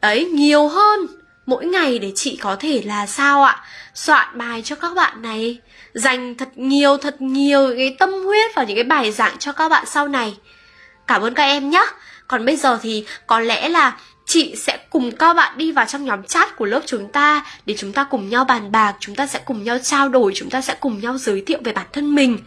đấy nhiều hơn mỗi ngày để chị có thể là sao ạ? Soạn bài cho các bạn này dành thật nhiều thật nhiều cái tâm huyết vào những cái bài giảng cho các bạn sau này. Cảm ơn các em nhé còn bây giờ thì có lẽ là chị sẽ cùng các bạn đi vào trong nhóm chat của lớp chúng ta để chúng ta cùng nhau bàn bạc, chúng ta sẽ cùng nhau trao đổi, chúng ta sẽ cùng nhau giới thiệu về bản thân mình.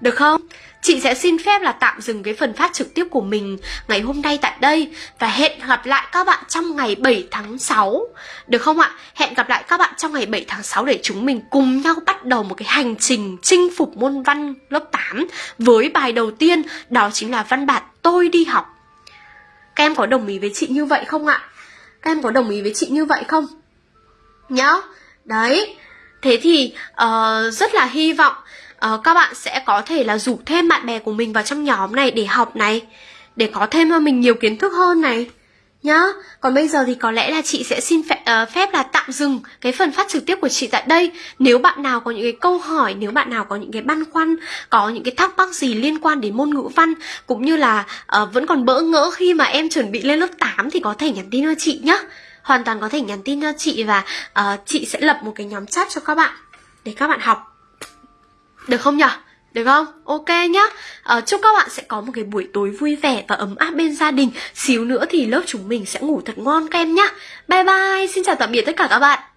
Được không? Chị sẽ xin phép là tạm dừng cái phần phát trực tiếp của mình ngày hôm nay tại đây và hẹn gặp lại các bạn trong ngày 7 tháng 6. Được không ạ? Hẹn gặp lại các bạn trong ngày 7 tháng 6 để chúng mình cùng nhau bắt đầu một cái hành trình chinh phục môn văn lớp 8 với bài đầu tiên đó chính là văn bản tôi đi học. Các em có đồng ý với chị như vậy không ạ? Các em có đồng ý với chị như vậy không? Nhá, đấy Thế thì uh, rất là hy vọng uh, các bạn sẽ có thể là rủ thêm bạn bè của mình vào trong nhóm này để học này Để có thêm cho mình nhiều kiến thức hơn này nhá. Còn bây giờ thì có lẽ là chị sẽ xin phép, uh, phép là tạm dừng cái phần phát trực tiếp của chị tại đây. Nếu bạn nào có những cái câu hỏi, nếu bạn nào có những cái băn khoăn, có những cái thắc mắc gì liên quan đến môn ngữ văn cũng như là uh, vẫn còn bỡ ngỡ khi mà em chuẩn bị lên lớp 8 thì có thể nhắn tin cho chị nhá. Hoàn toàn có thể nhắn tin cho chị và uh, chị sẽ lập một cái nhóm chat cho các bạn để các bạn học. Được không nhỉ? Được không? Ok nhá. À, Chúc các bạn sẽ có một cái buổi tối vui vẻ và ấm áp bên gia đình. Xíu nữa thì lớp chúng mình sẽ ngủ thật ngon các em nhá. Bye bye, xin chào tạm biệt tất cả các bạn.